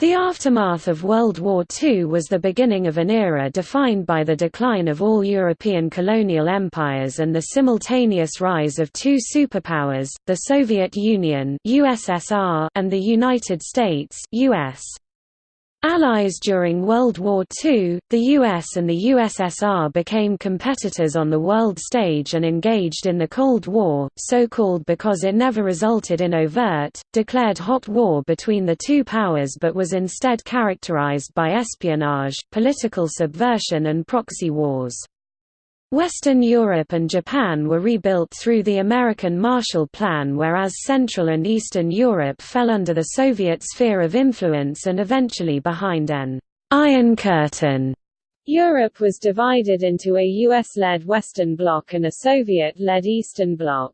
The aftermath of World War II was the beginning of an era defined by the decline of all European colonial empires and the simultaneous rise of two superpowers, the Soviet Union USSR and the United States US. Allies during World War II, the US and the USSR became competitors on the world stage and engaged in the Cold War, so-called because it never resulted in overt, declared hot war between the two powers but was instead characterized by espionage, political subversion and proxy wars. Western Europe and Japan were rebuilt through the American Marshall Plan whereas Central and Eastern Europe fell under the Soviet sphere of influence and eventually behind an «Iron Curtain». Europe was divided into a US-led Western Bloc and a Soviet-led Eastern Bloc.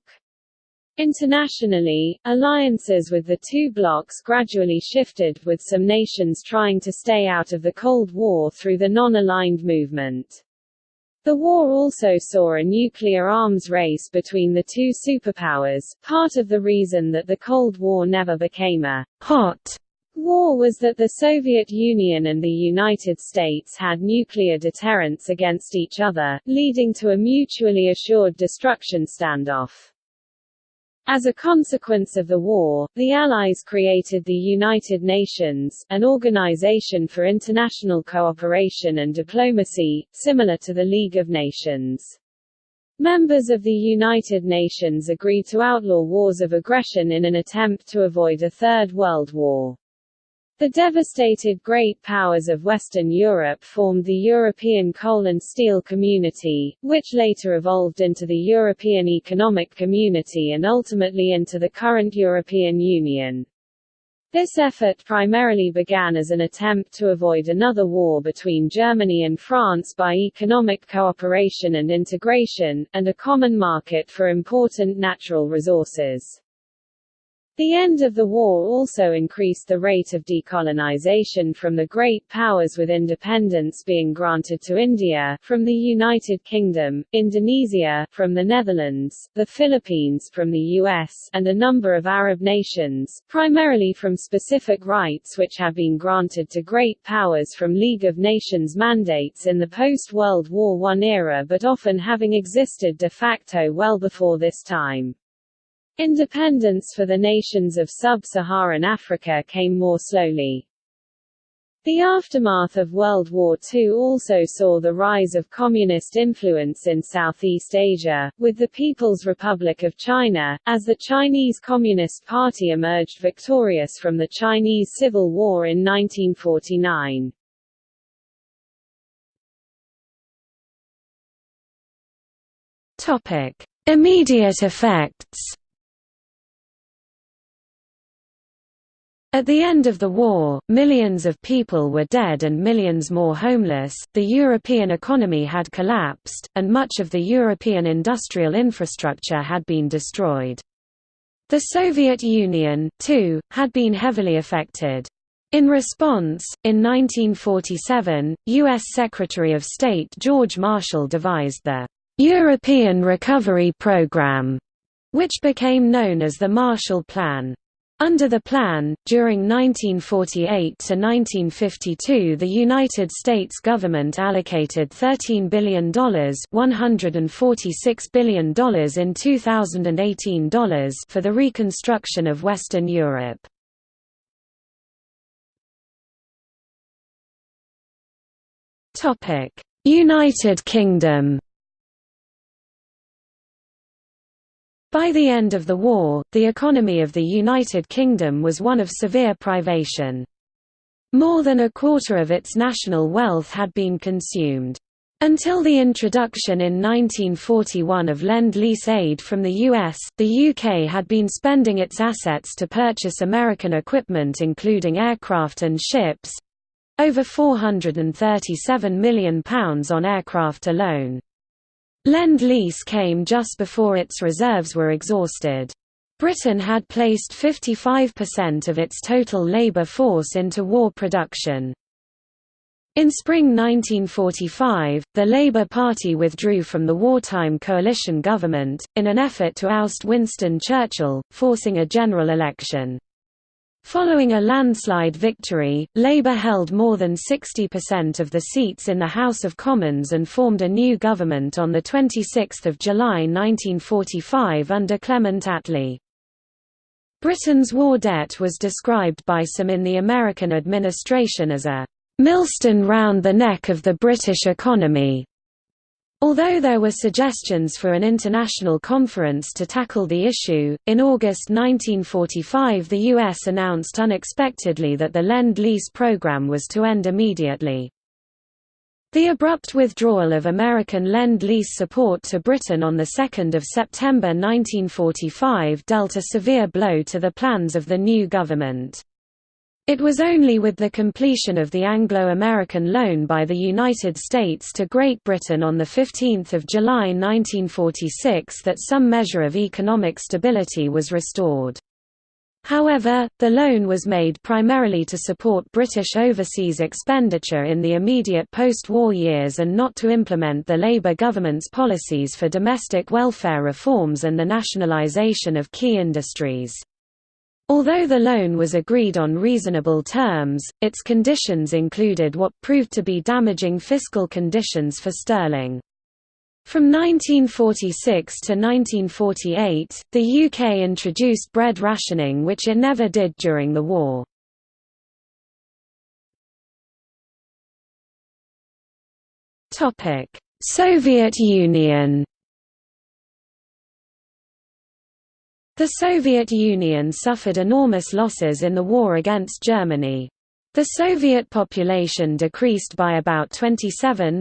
Internationally, alliances with the two blocs gradually shifted, with some nations trying to stay out of the Cold War through the non-aligned movement. The war also saw a nuclear arms race between the two superpowers. Part of the reason that the Cold War never became a hot war was that the Soviet Union and the United States had nuclear deterrence against each other, leading to a mutually assured destruction standoff. As a consequence of the war, the Allies created the United Nations, an organization for international cooperation and diplomacy, similar to the League of Nations. Members of the United Nations agreed to outlaw wars of aggression in an attempt to avoid a Third World War. The devastated great powers of Western Europe formed the European Coal and Steel Community, which later evolved into the European Economic Community and ultimately into the current European Union. This effort primarily began as an attempt to avoid another war between Germany and France by economic cooperation and integration, and a common market for important natural resources. The end of the war also increased the rate of decolonization from the great powers with independence being granted to India, from the United Kingdom, Indonesia, from the Netherlands, the Philippines from the US, and a number of Arab nations, primarily from specific rights which have been granted to great powers from League of Nations mandates in the post-World War I era but often having existed de facto well before this time. Independence for the nations of sub-Saharan Africa came more slowly. The aftermath of World War II also saw the rise of communist influence in Southeast Asia, with the People's Republic of China, as the Chinese Communist Party emerged victorious from the Chinese Civil War in 1949. Topic. Immediate effects At the end of the war, millions of people were dead and millions more homeless, the European economy had collapsed, and much of the European industrial infrastructure had been destroyed. The Soviet Union, too, had been heavily affected. In response, in 1947, U.S. Secretary of State George Marshall devised the European Recovery Program, which became known as the Marshall Plan. Under the plan, during 1948 to 1952 the United States government allocated $13 billion $146 billion in 2018 dollars for the reconstruction of Western Europe. United Kingdom By the end of the war, the economy of the United Kingdom was one of severe privation. More than a quarter of its national wealth had been consumed. Until the introduction in 1941 of Lend-Lease aid from the US, the UK had been spending its assets to purchase American equipment including aircraft and ships—over £437 million on aircraft alone. Lend-Lease came just before its reserves were exhausted. Britain had placed 55% of its total labour force into war production. In spring 1945, the Labour Party withdrew from the wartime coalition government, in an effort to oust Winston Churchill, forcing a general election. Following a landslide victory, Labour held more than 60% of the seats in the House of Commons and formed a new government on 26 July 1945 under Clement Attlee. Britain's war debt was described by some in the American administration as a millstone round the neck of the British economy. Although there were suggestions for an international conference to tackle the issue, in August 1945 the U.S. announced unexpectedly that the Lend-Lease program was to end immediately. The abrupt withdrawal of American Lend-Lease support to Britain on 2 September 1945 dealt a severe blow to the plans of the new government. It was only with the completion of the Anglo-American loan by the United States to Great Britain on 15 July 1946 that some measure of economic stability was restored. However, the loan was made primarily to support British overseas expenditure in the immediate post-war years and not to implement the Labour government's policies for domestic welfare reforms and the nationalisation of key industries. Although the loan was agreed on reasonable terms, its conditions included what proved to be damaging fiscal conditions for sterling. From 1946 to 1948, the UK introduced bread rationing which it never did during the war. Soviet Union The Soviet Union suffered enormous losses in the war against Germany. The Soviet population decreased by about 27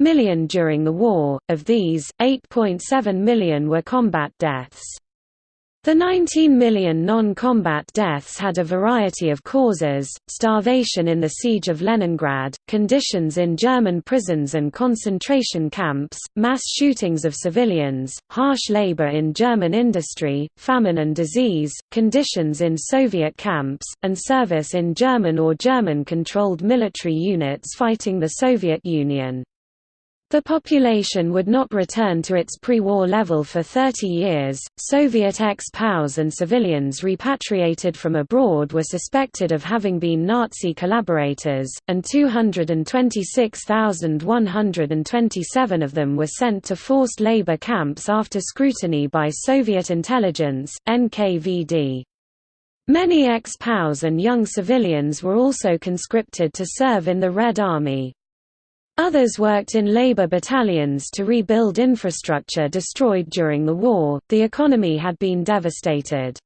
million during the war, of these, 8.7 million were combat deaths. The 19 million non-combat deaths had a variety of causes, starvation in the siege of Leningrad, conditions in German prisons and concentration camps, mass shootings of civilians, harsh labor in German industry, famine and disease, conditions in Soviet camps, and service in German or German-controlled military units fighting the Soviet Union. The population would not return to its pre-war level for 30 years. Soviet ex-POWs and civilians repatriated from abroad were suspected of having been Nazi collaborators, and 226,127 of them were sent to forced labor camps after scrutiny by Soviet intelligence, NKVD. Many ex-POWs and young civilians were also conscripted to serve in the Red Army. Others worked in labor battalions to rebuild infrastructure destroyed during the war. The economy had been devastated.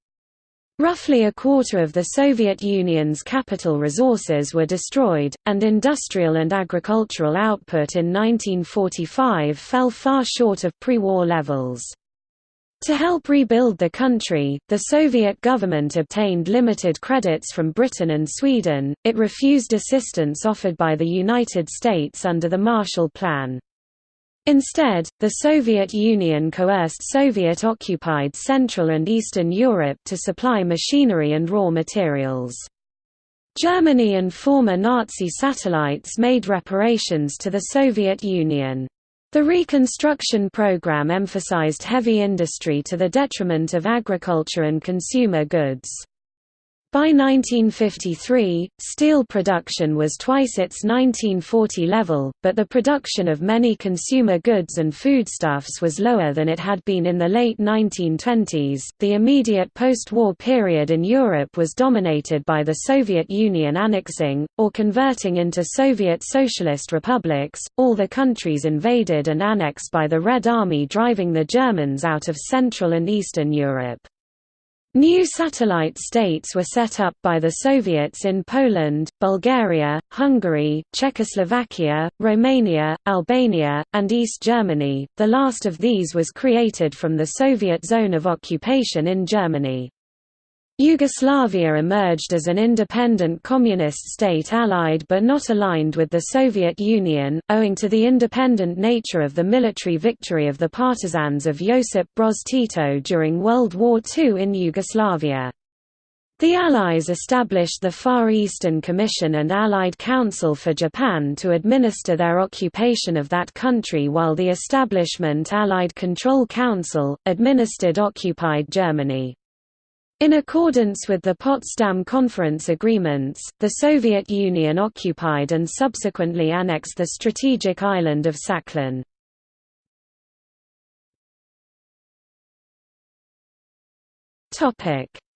Roughly a quarter of the Soviet Union's capital resources were destroyed, and industrial and agricultural output in 1945 fell far short of pre-war levels. To help rebuild the country, the Soviet government obtained limited credits from Britain and Sweden, it refused assistance offered by the United States under the Marshall Plan. Instead, the Soviet Union coerced Soviet-occupied Central and Eastern Europe to supply machinery and raw materials. Germany and former Nazi satellites made reparations to the Soviet Union. The reconstruction program emphasized heavy industry to the detriment of agriculture and consumer goods. By 1953, steel production was twice its 1940 level, but the production of many consumer goods and foodstuffs was lower than it had been in the late 1920s. The immediate post war period in Europe was dominated by the Soviet Union annexing, or converting into Soviet Socialist republics, all the countries invaded and annexed by the Red Army driving the Germans out of Central and Eastern Europe. New satellite states were set up by the Soviets in Poland, Bulgaria, Hungary, Czechoslovakia, Romania, Albania, and East Germany. The last of these was created from the Soviet zone of occupation in Germany. Yugoslavia emerged as an independent communist state allied but not aligned with the Soviet Union, owing to the independent nature of the military victory of the partisans of Josip Broz Tito during World War II in Yugoslavia. The Allies established the Far Eastern Commission and Allied Council for Japan to administer their occupation of that country while the establishment Allied Control Council, administered occupied Germany. In accordance with the Potsdam Conference agreements, the Soviet Union occupied and subsequently annexed the strategic island of Sakhalin.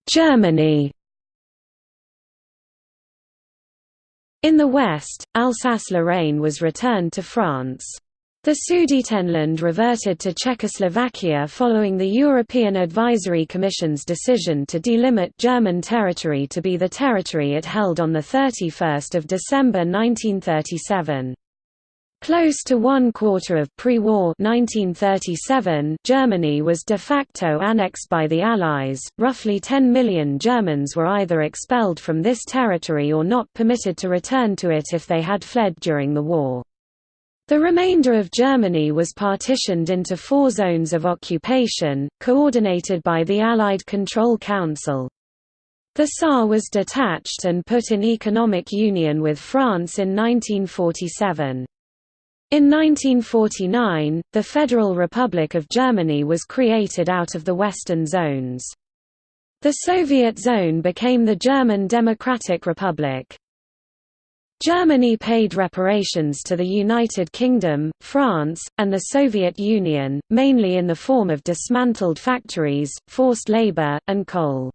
Germany In the west, Alsace-Lorraine was returned to France. The Sudetenland reverted to Czechoslovakia following the European Advisory Commission's decision to delimit German territory to be the territory it held on 31 December 1937. Close to one quarter of pre-war Germany was de facto annexed by the Allies, roughly 10 million Germans were either expelled from this territory or not permitted to return to it if they had fled during the war. The remainder of Germany was partitioned into four zones of occupation, coordinated by the Allied Control Council. The Saar was detached and put in economic union with France in 1947. In 1949, the Federal Republic of Germany was created out of the Western zones. The Soviet zone became the German Democratic Republic. Germany paid reparations to the United Kingdom, France, and the Soviet Union, mainly in the form of dismantled factories, forced labor, and coal.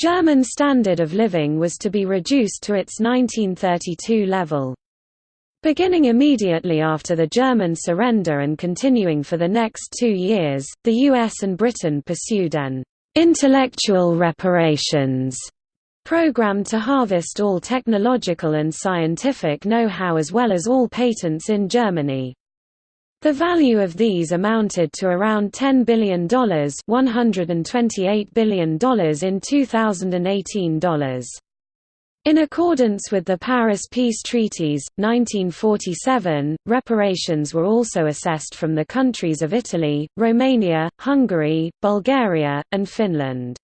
German standard of living was to be reduced to its 1932 level. Beginning immediately after the German surrender and continuing for the next two years, the US and Britain pursued an intellectual reparations program to harvest all technological and scientific know-how as well as all patents in Germany. The value of these amounted to around $10 billion $128 billion in 2018 dollars. In accordance with the Paris Peace Treaties, 1947, reparations were also assessed from the countries of Italy, Romania, Hungary, Bulgaria, and Finland.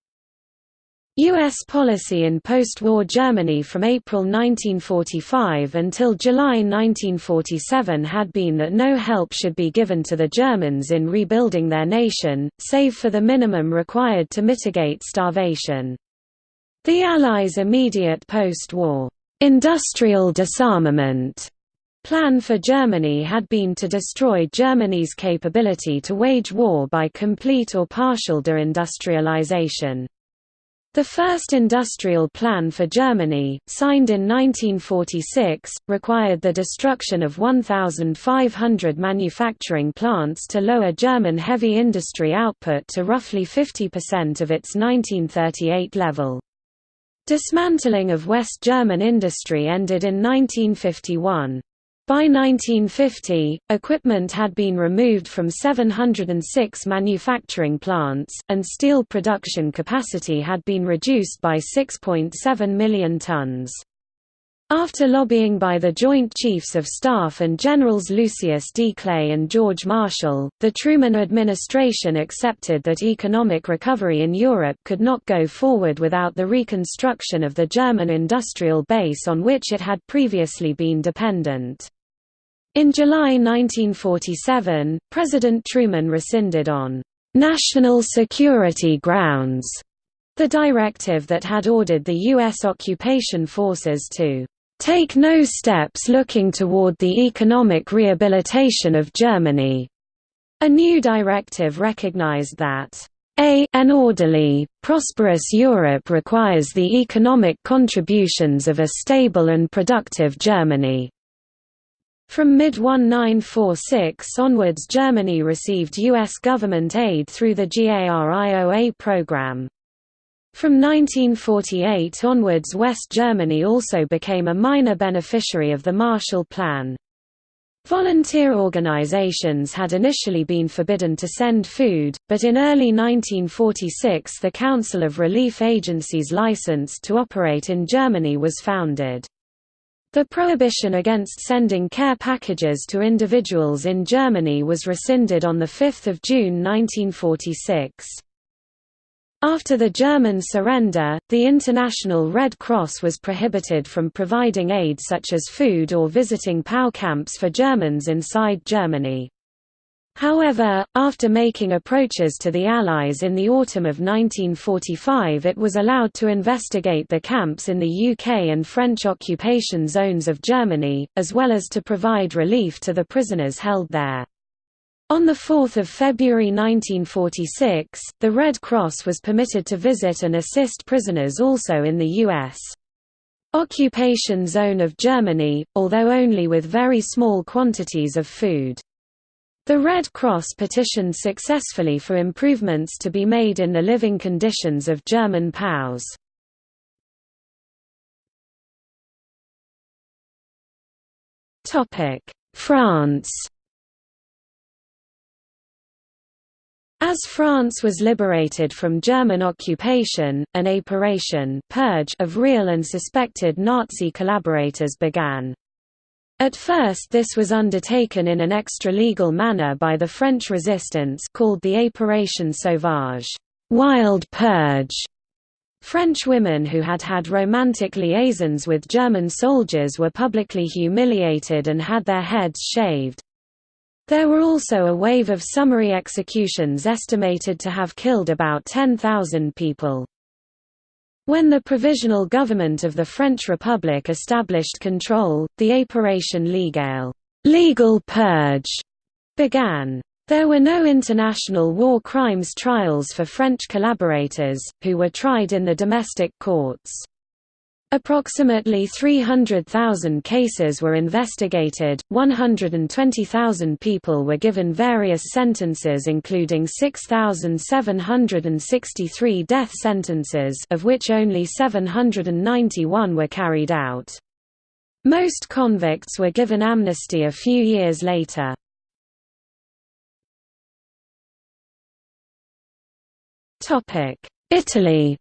U.S. policy in post-war Germany from April 1945 until July 1947 had been that no help should be given to the Germans in rebuilding their nation, save for the minimum required to mitigate starvation. The Allies' immediate post-war industrial disarmament plan for Germany had been to destroy Germany's capability to wage war by complete or partial deindustrialization. The first industrial plan for Germany, signed in 1946, required the destruction of 1,500 manufacturing plants to lower German heavy industry output to roughly 50% of its 1938 level. Dismantling of West German industry ended in 1951. By 1950, equipment had been removed from 706 manufacturing plants, and steel production capacity had been reduced by 6.7 million tons. After lobbying by the Joint Chiefs of Staff and Generals Lucius D. Clay and George Marshall, the Truman administration accepted that economic recovery in Europe could not go forward without the reconstruction of the German industrial base on which it had previously been dependent. In July 1947, President Truman rescinded on national security grounds the directive that had ordered the U.S. occupation forces to take no steps looking toward the economic rehabilitation of Germany. A new directive recognized that a an orderly, prosperous Europe requires the economic contributions of a stable and productive Germany. From mid-1946 onwards Germany received U.S. government aid through the GARIOA program. From 1948 onwards West Germany also became a minor beneficiary of the Marshall Plan. Volunteer organizations had initially been forbidden to send food, but in early 1946 the Council of Relief Agencies licensed to operate in Germany was founded. The prohibition against sending care packages to individuals in Germany was rescinded on 5 June 1946. After the German surrender, the International Red Cross was prohibited from providing aid such as food or visiting POW camps for Germans inside Germany. However, after making approaches to the Allies in the autumn of 1945 it was allowed to investigate the camps in the UK and French occupation zones of Germany, as well as to provide relief to the prisoners held there. On 4 February 1946, the Red Cross was permitted to visit and assist prisoners also in the U.S. occupation zone of Germany, although only with very small quantities of food. The Red Cross petitioned successfully for improvements to be made in the living conditions of German POWs. France As France was liberated from German occupation, an épuration purge of real and suspected Nazi collaborators began. At first this was undertaken in an extra-legal manner by the French resistance called the Épuration Sauvage wild purge". French women who had had romantic liaisons with German soldiers were publicly humiliated and had their heads shaved. There were also a wave of summary executions estimated to have killed about 10,000 people. When the Provisional Government of the French Republic established control, the Épuration Légale legal purge began. There were no international war crimes trials for French collaborators, who were tried in the domestic courts. Approximately 300,000 cases were investigated, 120,000 people were given various sentences including 6,763 death sentences of which only 791 were carried out. Most convicts were given amnesty a few years later. Italy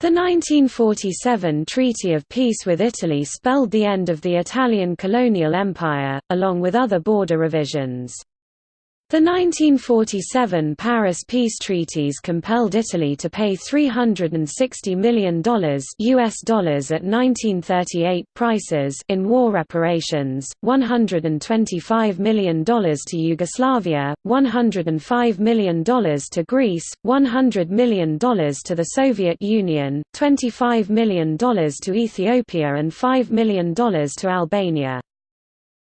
The 1947 Treaty of Peace with Italy spelled the end of the Italian colonial empire, along with other border revisions. The 1947 Paris peace treaties compelled Italy to pay $360 million US dollars at 1938 prices in war reparations, $125 million to Yugoslavia, $105 million to Greece, $100 million to the Soviet Union, $25 million to Ethiopia and $5 million to Albania.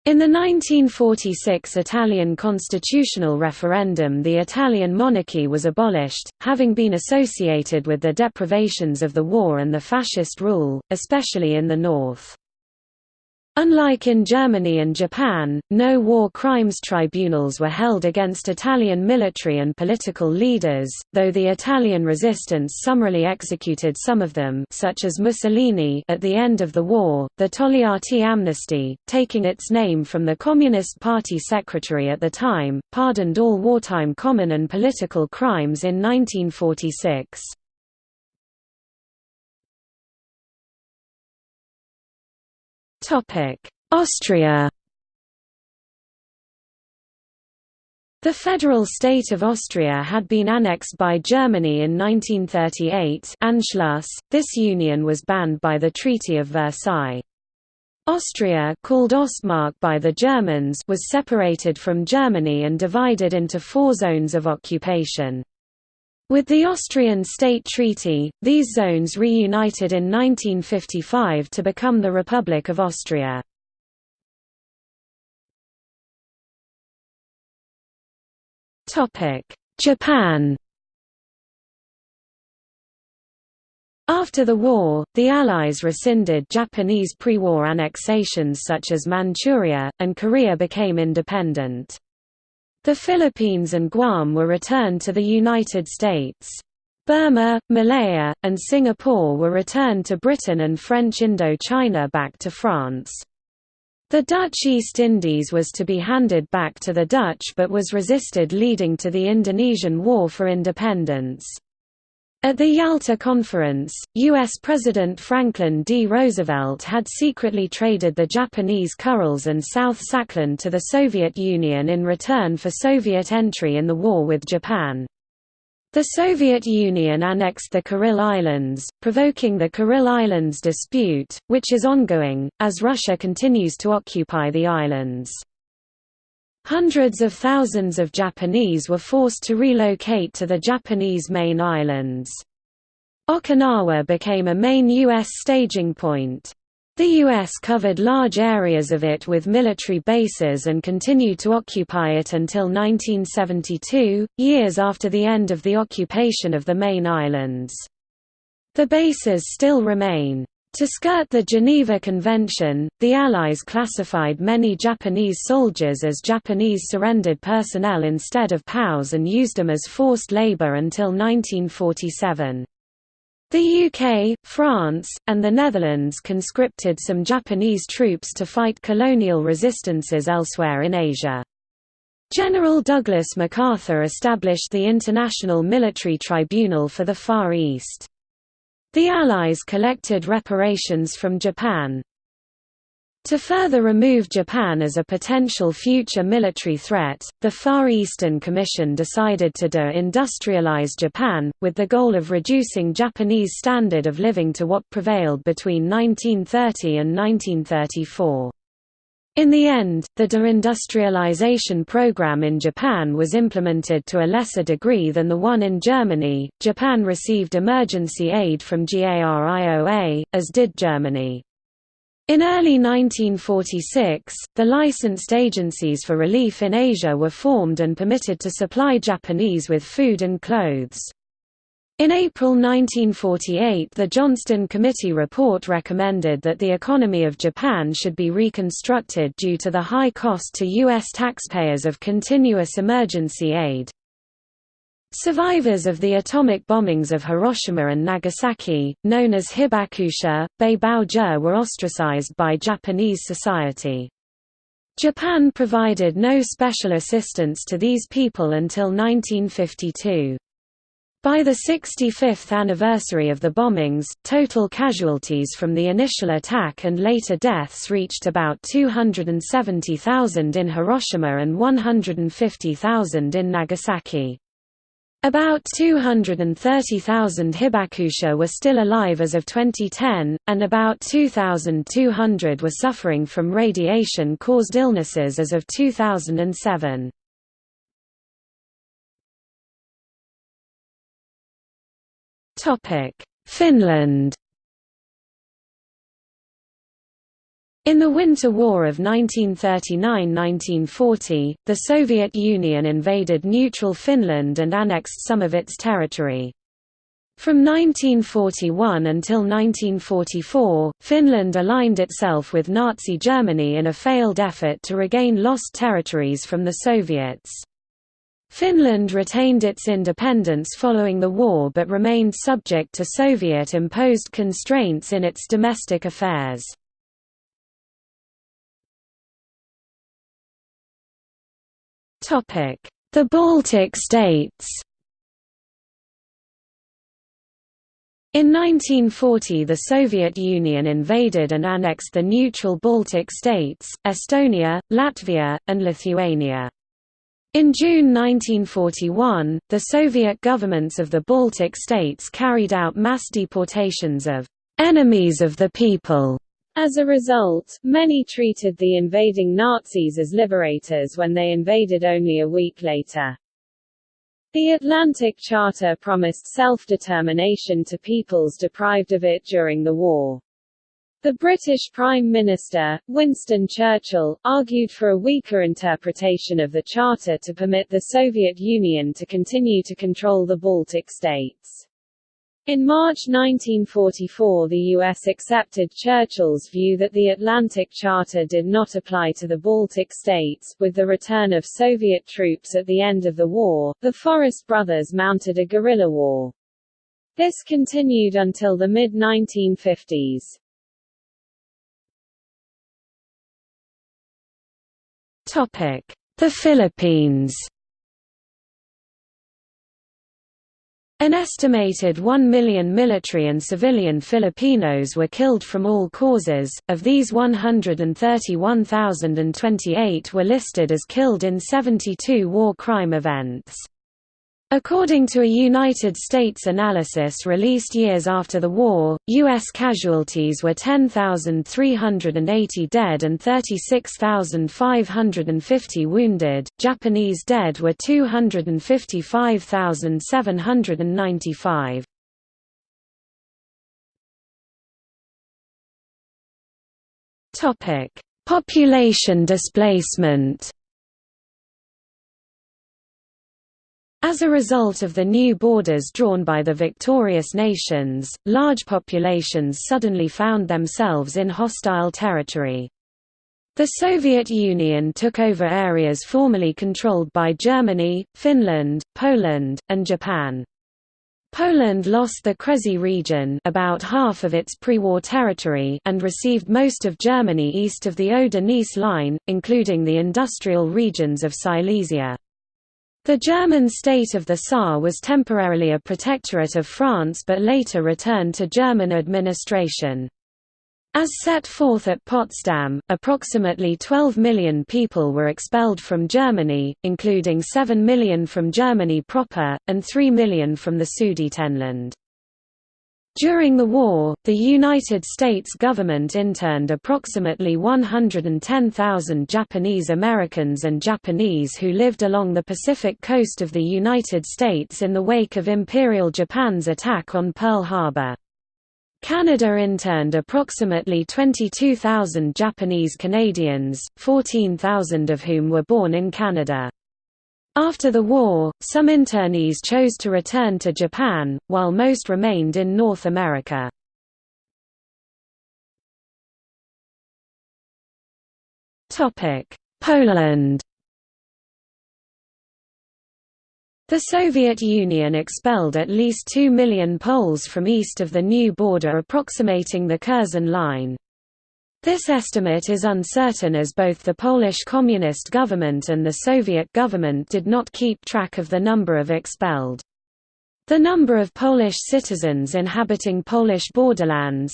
In the 1946 Italian constitutional referendum the Italian monarchy was abolished, having been associated with the deprivations of the war and the fascist rule, especially in the north. Unlike in Germany and Japan, no war crimes tribunals were held against Italian military and political leaders, though the Italian resistance summarily executed some of them such as Mussolini at the end of the war. The Togliatti amnesty, taking its name from the Communist Party secretary at the time, pardoned all wartime common and political crimes in 1946. Austria The federal state of Austria had been annexed by Germany in 1938 Anschluss. .This union was banned by the Treaty of Versailles. Austria called Ostmark by the Germans was separated from Germany and divided into four zones of occupation. With the Austrian State Treaty, these zones reunited in 1955 to become the Republic of Austria. Japan After the war, the Allies rescinded Japanese pre-war annexations such as Manchuria, and Korea became independent. The Philippines and Guam were returned to the United States. Burma, Malaya, and Singapore were returned to Britain and French Indochina back to France. The Dutch East Indies was to be handed back to the Dutch but was resisted leading to the Indonesian War for Independence. At the Yalta Conference, U.S. President Franklin D. Roosevelt had secretly traded the Japanese Kurils and South Sakhalin to the Soviet Union in return for Soviet entry in the war with Japan. The Soviet Union annexed the Kuril Islands, provoking the Kuril Islands dispute, which is ongoing, as Russia continues to occupy the islands. Hundreds of thousands of Japanese were forced to relocate to the Japanese main islands. Okinawa became a main U.S. staging point. The U.S. covered large areas of it with military bases and continued to occupy it until 1972, years after the end of the occupation of the main islands. The bases still remain. To skirt the Geneva Convention, the Allies classified many Japanese soldiers as Japanese surrendered personnel instead of POWs and used them as forced labor until 1947. The UK, France, and the Netherlands conscripted some Japanese troops to fight colonial resistances elsewhere in Asia. General Douglas MacArthur established the International Military Tribunal for the Far East. The Allies collected reparations from Japan. To further remove Japan as a potential future military threat, the Far Eastern Commission decided to de-industrialize Japan, with the goal of reducing Japanese standard of living to what prevailed between 1930 and 1934. In the end, the deindustrialization program in Japan was implemented to a lesser degree than the one in Germany. Japan received emergency aid from GARIOA, as did Germany. In early 1946, the licensed agencies for relief in Asia were formed and permitted to supply Japanese with food and clothes. In April 1948 the Johnston Committee report recommended that the economy of Japan should be reconstructed due to the high cost to U.S. taxpayers of continuous emergency aid. Survivors of the atomic bombings of Hiroshima and Nagasaki, known as Hibakusha, Beibaoju were ostracized by Japanese society. Japan provided no special assistance to these people until 1952. By the 65th anniversary of the bombings, total casualties from the initial attack and later deaths reached about 270,000 in Hiroshima and 150,000 in Nagasaki. About 230,000 hibakusha were still alive as of 2010, and about 2,200 were suffering from radiation-caused illnesses as of 2007. Finland In the Winter War of 1939–1940, the Soviet Union invaded neutral Finland and annexed some of its territory. From 1941 until 1944, Finland aligned itself with Nazi Germany in a failed effort to regain lost territories from the Soviets. Finland retained its independence following the war but remained subject to Soviet-imposed constraints in its domestic affairs. The Baltic states In 1940 the Soviet Union invaded and annexed the neutral Baltic states, Estonia, Latvia, and Lithuania. In June 1941, the Soviet governments of the Baltic states carried out mass deportations of «enemies of the people». As a result, many treated the invading Nazis as liberators when they invaded only a week later. The Atlantic Charter promised self-determination to peoples deprived of it during the war. The British Prime Minister, Winston Churchill, argued for a weaker interpretation of the Charter to permit the Soviet Union to continue to control the Baltic states. In March 1944 the U.S. accepted Churchill's view that the Atlantic Charter did not apply to the Baltic states. With the return of Soviet troops at the end of the war, the Forest brothers mounted a guerrilla war. This continued until the mid-1950s. The Philippines. An estimated 1 million military and civilian Filipinos were killed from all causes, of these 131,028 were listed as killed in 72 war crime events. According to a United States analysis released years after the war, U.S. casualties were 10,380 dead and 36,550 wounded, Japanese dead were 255,795. Population displacement As a result of the new borders drawn by the victorious nations, large populations suddenly found themselves in hostile territory. The Soviet Union took over areas formerly controlled by Germany, Finland, Poland, and Japan. Poland lost the Kresy region about half of its pre-war territory and received most of Germany east of the Oder-Neisse line, including the industrial regions of Silesia. The German state of the Saar was temporarily a protectorate of France but later returned to German administration. As set forth at Potsdam, approximately 12 million people were expelled from Germany, including 7 million from Germany proper, and 3 million from the Sudetenland. During the war, the United States government interned approximately 110,000 Japanese Americans and Japanese who lived along the Pacific coast of the United States in the wake of Imperial Japan's attack on Pearl Harbor. Canada interned approximately 22,000 Japanese Canadians, 14,000 of whom were born in Canada. After the war, some internees chose to return to Japan, while most remained in North America. Poland The Soviet Union expelled at least 2 million Poles from east of the new border approximating the Curzon Line. This estimate is uncertain as both the Polish Communist government and the Soviet government did not keep track of the number of expelled. The number of Polish citizens inhabiting Polish borderlands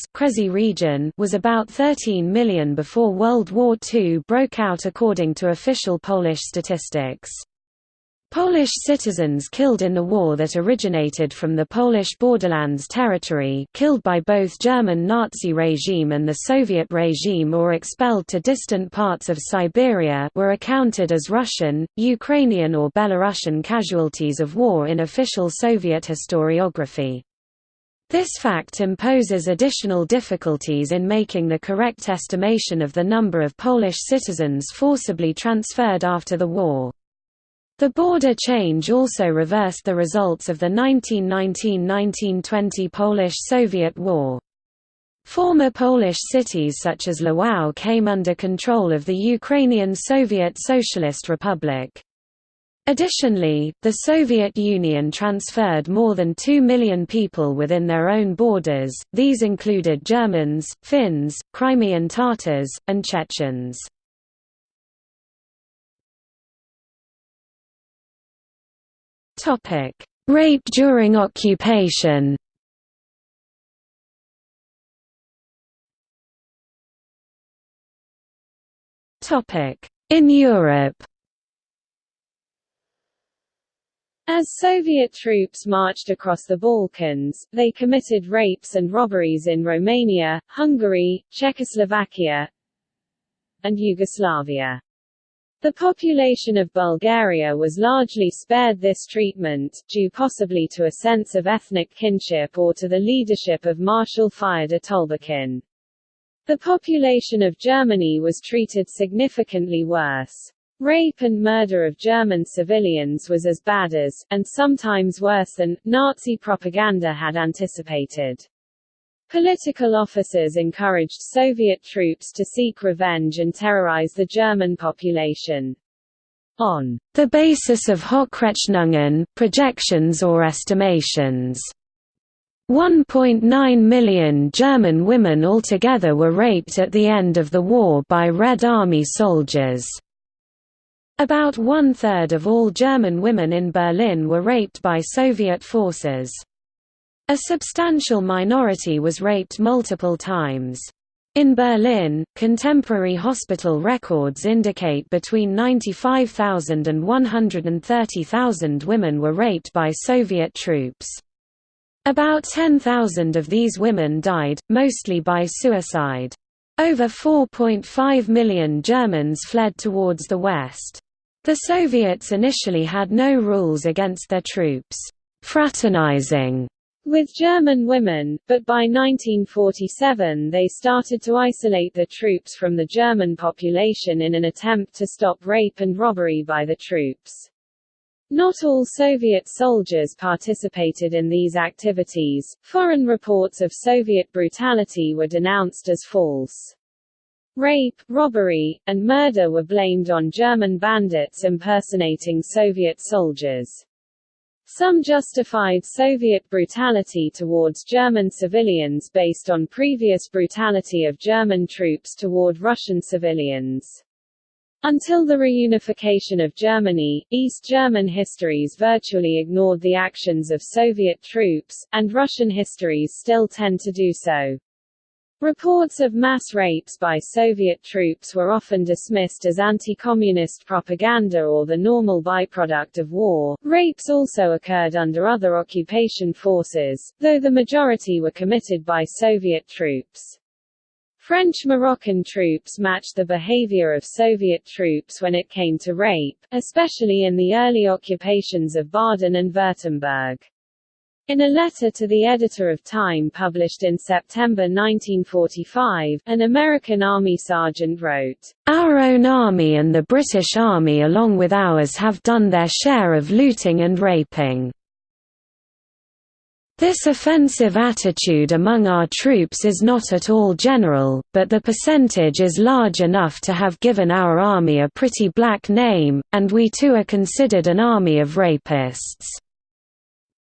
region was about 13 million before World War II broke out according to official Polish statistics. Polish citizens killed in the war that originated from the Polish borderlands territory killed by both German Nazi regime and the Soviet regime or expelled to distant parts of Siberia were accounted as Russian, Ukrainian or Belarusian casualties of war in official Soviet historiography. This fact imposes additional difficulties in making the correct estimation of the number of Polish citizens forcibly transferred after the war. The border change also reversed the results of the 1919–1920 Polish–Soviet War. Former Polish cities such as Lwów came under control of the Ukrainian Soviet Socialist Republic. Additionally, the Soviet Union transferred more than 2 million people within their own borders, these included Germans, Finns, Crimean Tatars, and Chechens. Topic: Rape during occupation. Topic: In Europe. As Soviet troops marched across the Balkans, they committed rapes and robberies in Romania, Hungary, Czechoslovakia, and Yugoslavia. The population of Bulgaria was largely spared this treatment, due possibly to a sense of ethnic kinship or to the leadership of Marshal Fyodor Tolbukhin. The population of Germany was treated significantly worse. Rape and murder of German civilians was as bad as, and sometimes worse than, Nazi propaganda had anticipated. Political officers encouraged Soviet troops to seek revenge and terrorize the German population. On the basis of Hochrechnungen, projections or estimations, 1.9 million German women altogether were raped at the end of the war by Red Army soldiers. About one-third of all German women in Berlin were raped by Soviet forces. A substantial minority was raped multiple times. In Berlin, contemporary hospital records indicate between 95,000 and 130,000 women were raped by Soviet troops. About 10,000 of these women died, mostly by suicide. Over 4.5 million Germans fled towards the west. The Soviets initially had no rules against their troops fraternizing with German women, but by 1947 they started to isolate the troops from the German population in an attempt to stop rape and robbery by the troops. Not all Soviet soldiers participated in these activities. Foreign reports of Soviet brutality were denounced as false. Rape, robbery, and murder were blamed on German bandits impersonating Soviet soldiers. Some justified Soviet brutality towards German civilians based on previous brutality of German troops toward Russian civilians. Until the reunification of Germany, East German histories virtually ignored the actions of Soviet troops, and Russian histories still tend to do so. Reports of mass rapes by Soviet troops were often dismissed as anti-communist propaganda or the normal byproduct of war. Rapes also occurred under other occupation forces, though the majority were committed by Soviet troops. French-Moroccan troops matched the behavior of Soviet troops when it came to rape, especially in the early occupations of Baden and Württemberg. In a letter to the editor of Time published in September 1945, an American Army sergeant wrote, Our own army and the British Army along with ours have done their share of looting and raping. This offensive attitude among our troops is not at all general, but the percentage is large enough to have given our army a pretty black name, and we too are considered an army of rapists.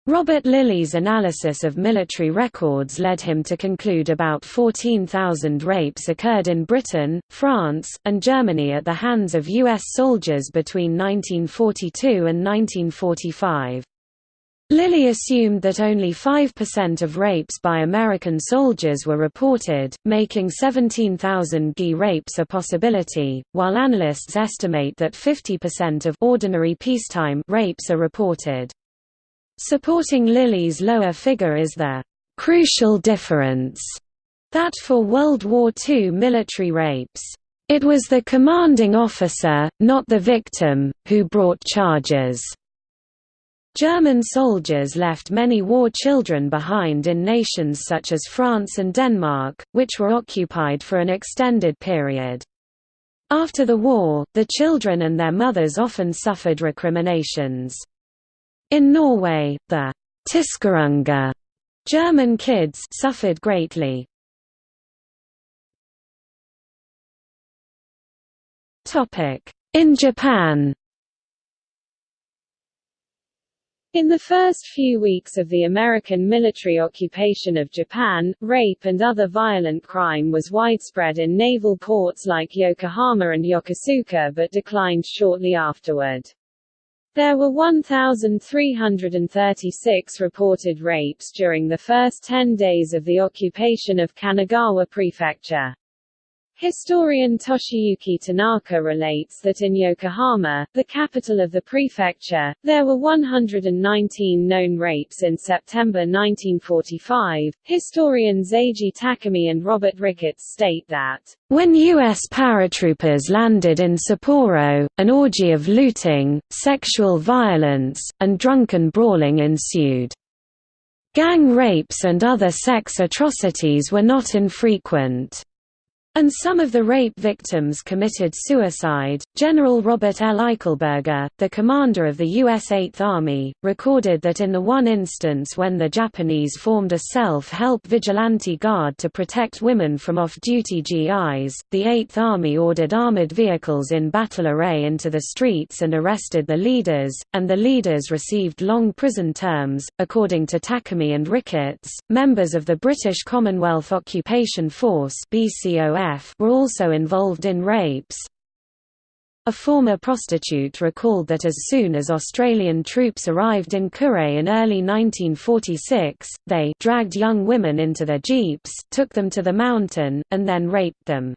Robert Lilly's analysis of military records led him to conclude about 14,000 rapes occurred in Britain, France, and Germany at the hands of U.S. soldiers between 1942 and 1945. Lilly assumed that only 5% of rapes by American soldiers were reported, making 17,000 GI rapes a possibility, while analysts estimate that 50% of ordinary peacetime rapes are reported. Supporting Lilly's lower figure is the crucial difference that for World War II military rapes, it was the commanding officer, not the victim, who brought charges. German soldiers left many war children behind in nations such as France and Denmark, which were occupied for an extended period. After the war, the children and their mothers often suffered recriminations. In Norway, the Tyskerunger German kids suffered greatly. In Japan In the first few weeks of the American military occupation of Japan, rape and other violent crime was widespread in naval ports like Yokohama and Yokosuka but declined shortly afterward. There were 1,336 reported rapes during the first 10 days of the occupation of Kanagawa Prefecture. Historian Toshiyuki Tanaka relates that in Yokohama, the capital of the prefecture, there were 119 known rapes in September 1945. Historians Eiji Takemae and Robert Ricketts state that, when U.S. paratroopers landed in Sapporo, an orgy of looting, sexual violence, and drunken brawling ensued. Gang rapes and other sex atrocities were not infrequent. And some of the rape victims committed suicide. General Robert L. Eichelberger, the commander of the U.S. Eighth Army, recorded that in the one instance when the Japanese formed a self-help vigilante guard to protect women from off-duty GIs, the Eighth Army ordered armored vehicles in battle array into the streets and arrested the leaders, and the leaders received long prison terms. According to Takemae and Ricketts, members of the British Commonwealth Occupation Force Were also involved in rapes. A former prostitute recalled that as soon as Australian troops arrived in Kure in early 1946, they dragged young women into their jeeps, took them to the mountain, and then raped them.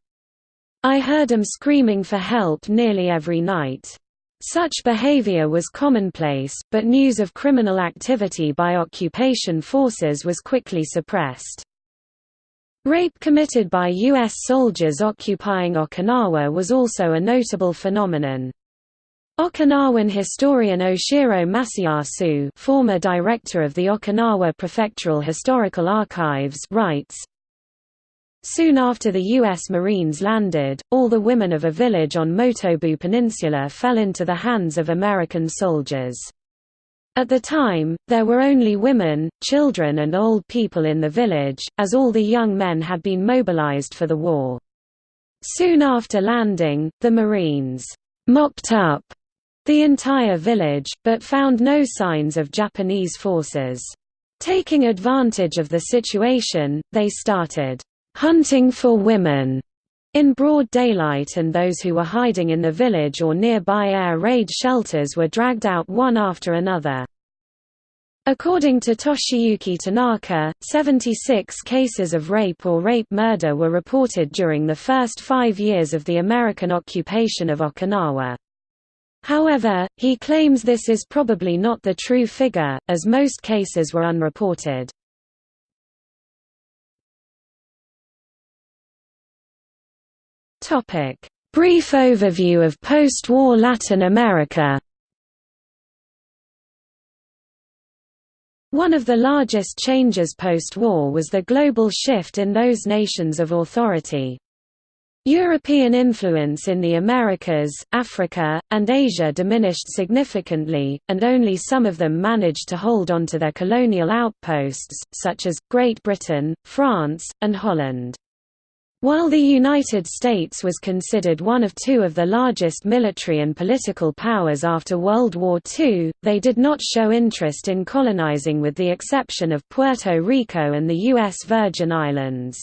I heard them screaming for help nearly every night. Such behavior was commonplace, but news of criminal activity by occupation forces was quickly suppressed. Rape committed by U.S. soldiers occupying Okinawa was also a notable phenomenon. Okinawan historian Oshiro Masayasu former director of the Okinawa Prefectural Historical Archives writes, Soon after the U.S. Marines landed, all the women of a village on Motobu Peninsula fell into the hands of American soldiers. At the time, there were only women, children and old people in the village, as all the young men had been mobilized for the war. Soon after landing, the Marines «mopped up» the entire village, but found no signs of Japanese forces. Taking advantage of the situation, they started hunting for women in broad daylight and those who were hiding in the village or nearby air raid shelters were dragged out one after another. According to Toshiyuki Tanaka, 76 cases of rape or rape murder were reported during the first five years of the American occupation of Okinawa. However, he claims this is probably not the true figure, as most cases were unreported. Topic: Brief overview of post-war Latin America. One of the largest changes post-war was the global shift in those nations of authority. European influence in the Americas, Africa, and Asia diminished significantly, and only some of them managed to hold on to their colonial outposts, such as, Great Britain, France, and Holland. While the United States was considered one of two of the largest military and political powers after World War II, they did not show interest in colonizing with the exception of Puerto Rico and the U.S. Virgin Islands.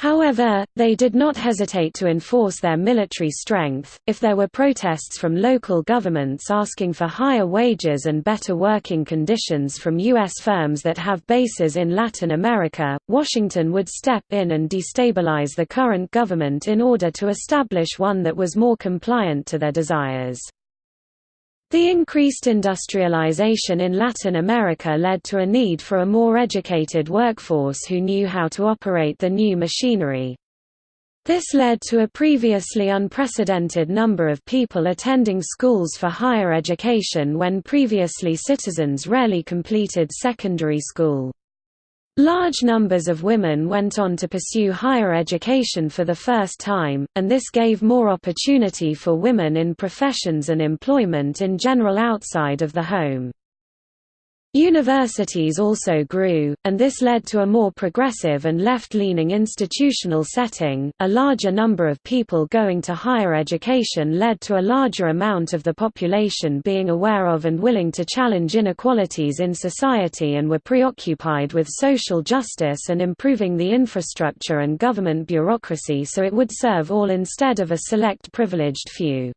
However, they did not hesitate to enforce their military strength. If there were protests from local governments asking for higher wages and better working conditions from U.S. firms that have bases in Latin America, Washington would step in and destabilize the current government in order to establish one that was more compliant to their desires. The increased industrialization in Latin America led to a need for a more educated workforce who knew how to operate the new machinery. This led to a previously unprecedented number of people attending schools for higher education when previously citizens rarely completed secondary school. Large numbers of women went on to pursue higher education for the first time, and this gave more opportunity for women in professions and employment in general outside of the home. Universities also grew, and this led to a more progressive and left-leaning institutional setting. A larger number of people going to higher education led to a larger amount of the population being aware of and willing to challenge inequalities in society and were preoccupied with social justice and improving the infrastructure and government bureaucracy so it would serve all instead of a select privileged few.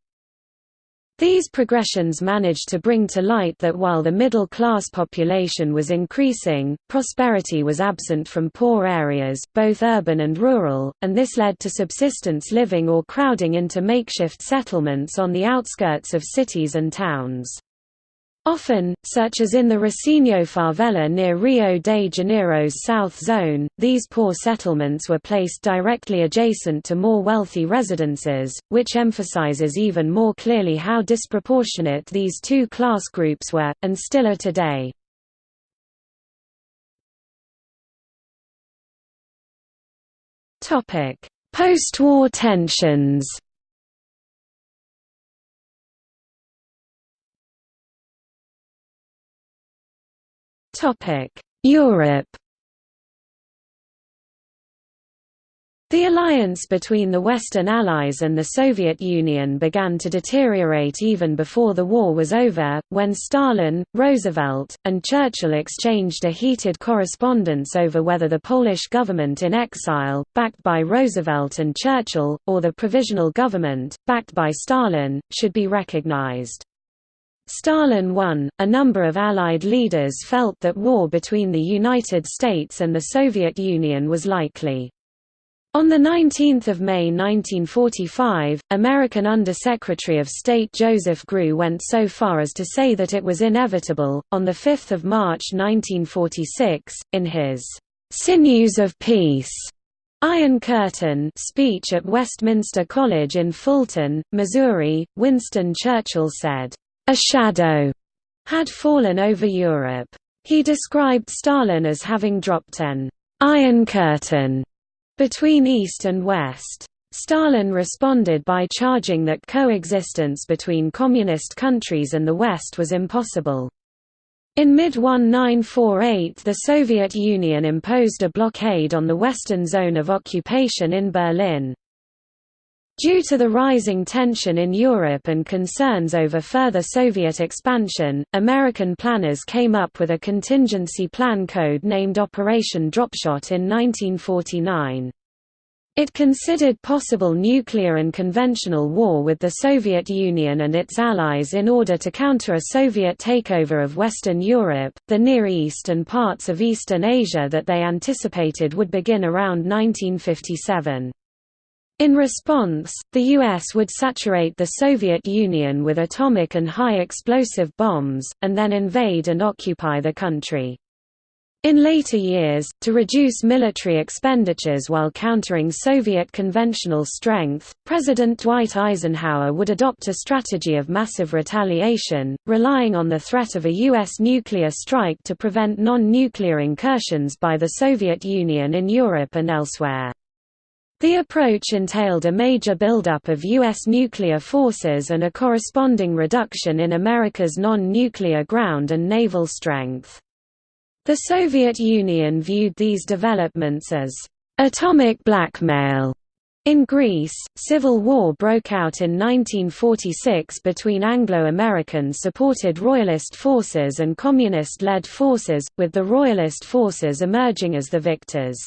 These progressions managed to bring to light that while the middle-class population was increasing, prosperity was absent from poor areas, both urban and rural, and this led to subsistence living or crowding into makeshift settlements on the outskirts of cities and towns. Often, such as in the Rocinha favela near Rio de Janeiro's South Zone, these poor settlements were placed directly adjacent to more wealthy residences, which emphasizes even more clearly how disproportionate these two class groups were, and still are today. Post-war tensions Europe The alliance between the Western Allies and the Soviet Union began to deteriorate even before the war was over, when Stalin, Roosevelt, and Churchill exchanged a heated correspondence over whether the Polish government in exile, backed by Roosevelt and Churchill, or the Provisional Government, backed by Stalin, should be recognized. Stalin won. A number of Allied leaders felt that war between the United States and the Soviet Union was likely. On 19 May 1945, American Undersecretary of State Joseph Grew went so far as to say that it was inevitable. On 5 March 1946, in his Sinews of Peace Iron Curtain speech at Westminster College in Fulton, Missouri, Winston Churchill said, "A shadow had fallen over Europe. He described Stalin as having dropped an iron curtain between East and West. Stalin responded by charging that coexistence between communist countries and the West was impossible. In mid-1948 the Soviet Union imposed a blockade on the western zone of occupation in Berlin. Due to the rising tension in Europe and concerns over further Soviet expansion, American planners came up with a contingency plan code named Operation Dropshot in 1949. It considered possible nuclear and conventional war with the Soviet Union and its allies in order to counter a Soviet takeover of Western Europe, the Near East and parts of Eastern Asia that they anticipated would begin around 1957. In response, the U.S. would saturate the Soviet Union with atomic and high-explosive bombs, and then invade and occupy the country. In later years, to reduce military expenditures while countering Soviet conventional strength, President Dwight Eisenhower would adopt a strategy of massive retaliation, relying on the threat of a U.S. nuclear strike to prevent non-nuclear incursions by the Soviet Union in Europe and elsewhere. The approach entailed a major buildup of U.S. nuclear forces and a corresponding reduction in America's non-nuclear ground and naval strength. The Soviet Union viewed these developments as atomic blackmail. In Greece, civil war broke out in 1946 between Anglo-American supported royalist forces and communist-led forces, with the royalist forces emerging as the victors.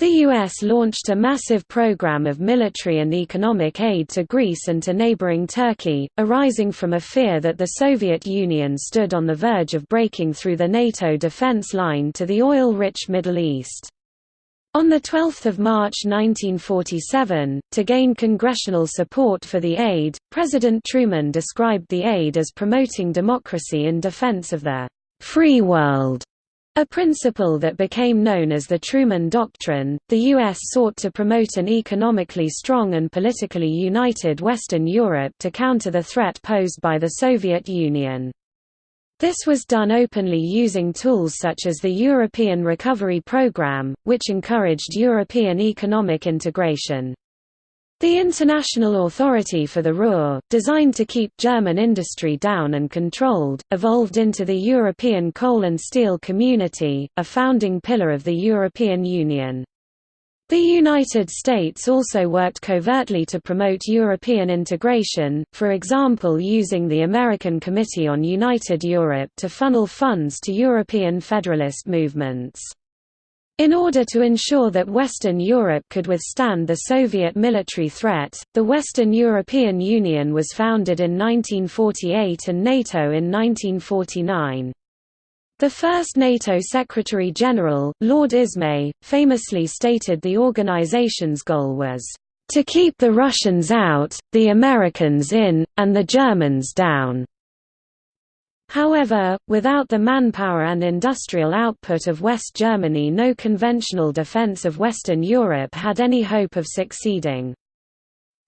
The U.S. launched a massive program of military and economic aid to Greece and to neighboring Turkey, arising from a fear that the Soviet Union stood on the verge of breaking through the NATO defense line to the oil-rich Middle East. On 12 March 1947, to gain congressional support for the aid, President Truman described the aid as promoting democracy in defense of the «free world» A principle that became known as the Truman Doctrine, the U.S. sought to promote an economically strong and politically united Western Europe to counter the threat posed by the Soviet Union. This was done openly using tools such as the European Recovery Programme, which encouraged European economic integration. The International Authority for the Ruhr, designed to keep German industry down and controlled, evolved into the European Coal and Steel Community, a founding pillar of the European Union. The United States also worked covertly to promote European integration, for example using the American Committee on United Europe to funnel funds to European federalist movements. In order to ensure that Western Europe could withstand the Soviet military threat, the Western European Union was founded in 1948 and NATO in 1949. The first NATO Secretary-General, Lord Ismay, famously stated the organization's goal was, "...to keep the Russians out, the Americans in, and the Germans down." However, without the manpower and industrial output of West Germany no conventional defense of Western Europe had any hope of succeeding.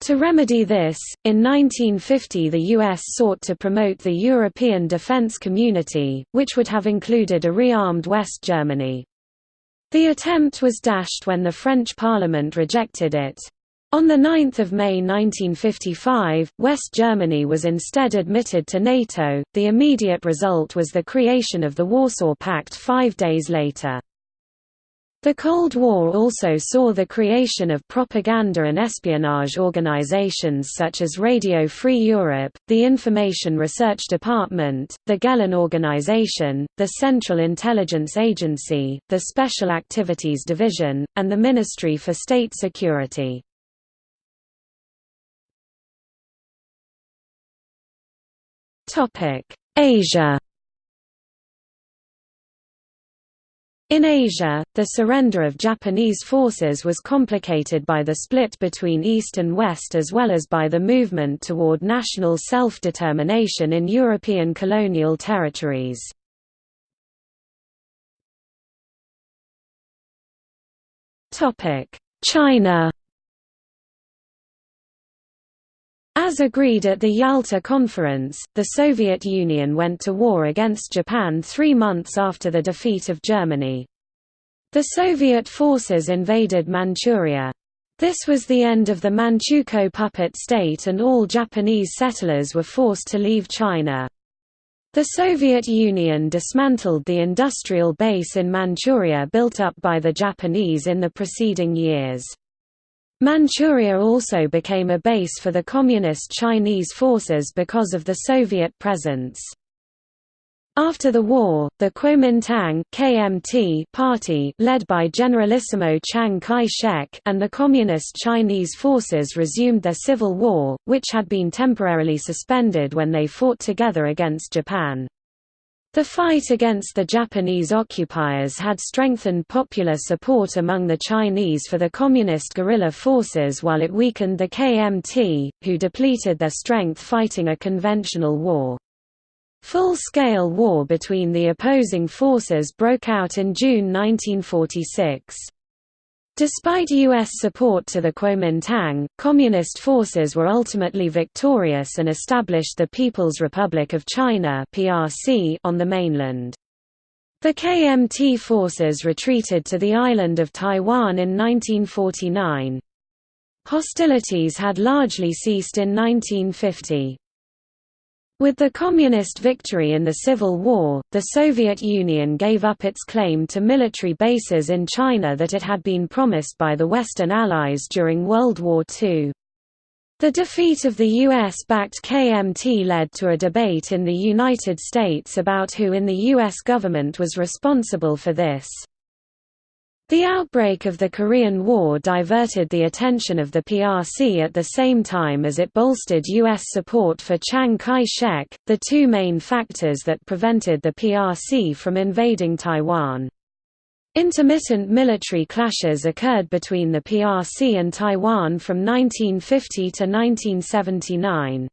To remedy this, in 1950 the US sought to promote the European defense community, which would have included a rearmed West Germany. The attempt was dashed when the French Parliament rejected it. On 9 May 1955, West Germany was instead admitted to NATO, the immediate result was the creation of the Warsaw Pact five days later. The Cold War also saw the creation of propaganda and espionage organizations such as Radio Free Europe, the Information Research Department, the Gehlen Organization, the Central Intelligence Agency, the Special Activities Division, and the Ministry for State Security. Asia. In Asia, the surrender of Japanese forces was complicated by the split between East and West as well as by the movement toward national self-determination in European colonial territories. China As agreed at the Yalta Conference, the Soviet Union went to war against Japan three months after the defeat of Germany. The Soviet forces invaded Manchuria. This was the end of the Manchukuo puppet state and all Japanese settlers were forced to leave China. The Soviet Union dismantled the industrial base in Manchuria built up by the Japanese in the preceding years. Manchuria also became a base for the Communist Chinese forces because of the Soviet presence. After the war, the Kuomintang KMT party led by Generalissimo Chiang Kai-shek and the Communist Chinese forces resumed their civil war, which had been temporarily suspended when they fought together against Japan. The fight against the Japanese occupiers had strengthened popular support among the Chinese for the communist guerrilla forces while it weakened the KMT, who depleted their strength fighting a conventional war. Full-scale war between the opposing forces broke out in June 1946. Despite U.S. support to the Kuomintang, Communist forces were ultimately victorious and established the People's Republic of China on the mainland. The KMT forces retreated to the island of Taiwan in 1949. Hostilities had largely ceased in 1950. With the Communist victory in the Civil War, the Soviet Union gave up its claim to military bases in China that it had been promised by the Western Allies during World War II. The defeat of the U.S.-backed KMT led to a debate in the United States about who in the U.S. government was responsible for this. The outbreak of the Korean War diverted the attention of the PRC at the same time as it bolstered U.S. support for Chiang Kai-shek, the two main factors that prevented the PRC from invading Taiwan. Intermittent military clashes occurred between the PRC and Taiwan from 1950 to 1979.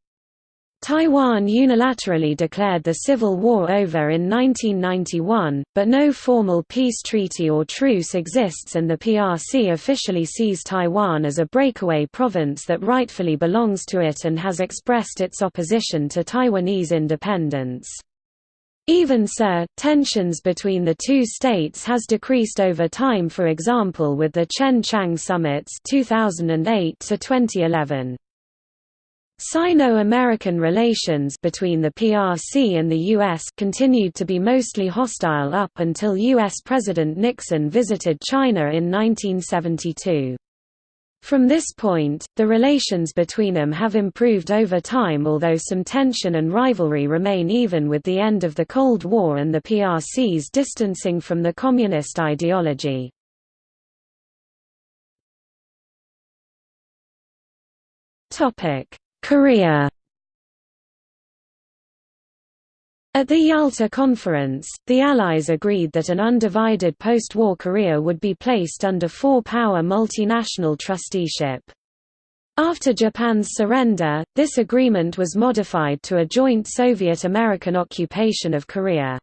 Taiwan unilaterally declared the Civil War over in 1991, but no formal peace treaty or truce exists and the PRC officially sees Taiwan as a breakaway province that rightfully belongs to it and has expressed its opposition to Taiwanese independence. Even so, tensions between the two states has decreased over time for example with the Chen-Chiang summits 2008 to 2011. Sino-American relations between the PRC and the U.S. continued to be mostly hostile up until U.S. President Nixon visited China in 1972. From this point, the relations between them have improved over time although some tension and rivalry remain even with the end of the Cold War and the PRC's distancing from the communist ideology. Topic Korea At the Yalta Conference, the Allies agreed that an undivided post-war Korea would be placed under four-power multinational trusteeship. After Japan's surrender, this agreement was modified to a joint Soviet-American occupation of Korea.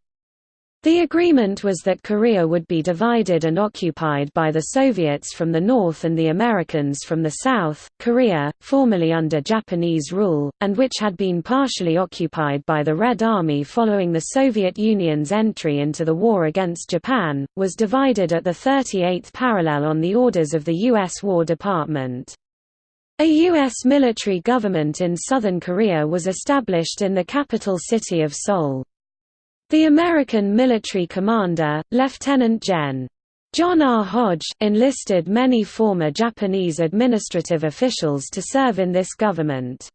The agreement was that Korea would be divided and occupied by the Soviets from the north and the Americans from the south. Korea, formerly under Japanese rule, and which had been partially occupied by the Red Army following the Soviet Union's entry into the war against Japan, was divided at the 38th parallel on the orders of the U.S. War Department. A U.S. military government in southern Korea was established in the capital city of Seoul. The American military commander, Lieutenant Gen. John R. Hodge, enlisted many former Japanese administrative officials to serve in this government.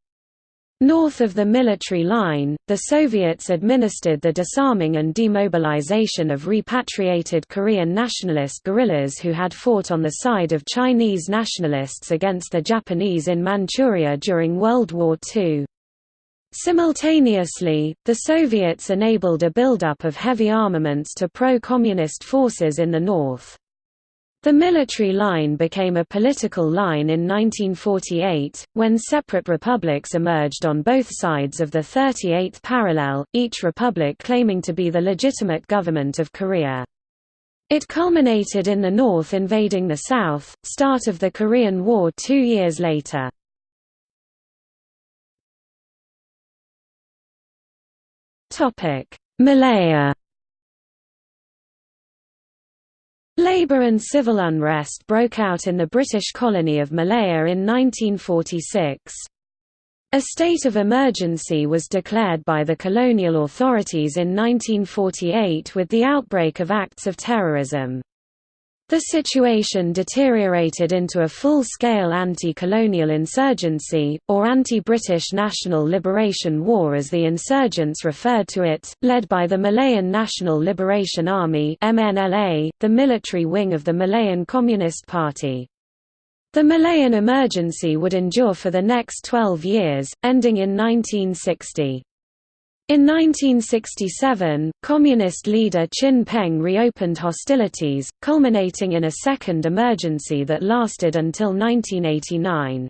North of the military line, the Soviets administered the disarming and demobilization of repatriated Korean nationalist guerrillas who had fought on the side of Chinese nationalists against the Japanese in Manchuria during World War II. Simultaneously, the Soviets enabled a buildup of heavy armaments to pro-communist forces in the north. The military line became a political line in 1948, when separate republics emerged on both sides of the 38th parallel, each republic claiming to be the legitimate government of Korea. It culminated in the North invading the South, start of the Korean War two years later. Malaya Labour and civil unrest broke out in the British colony of Malaya in 1946. A state of emergency was declared by the colonial authorities in 1948 with the outbreak of acts of terrorism. The situation deteriorated into a full-scale anti-colonial insurgency, or anti-British National Liberation War as the insurgents referred to it, led by the Malayan National Liberation Army MNLA, the military wing of the Malayan Communist Party. The Malayan emergency would endure for the next 12 years, ending in 1960. In 1967, Communist leader Chin Peng reopened hostilities, culminating in a second emergency that lasted until 1989.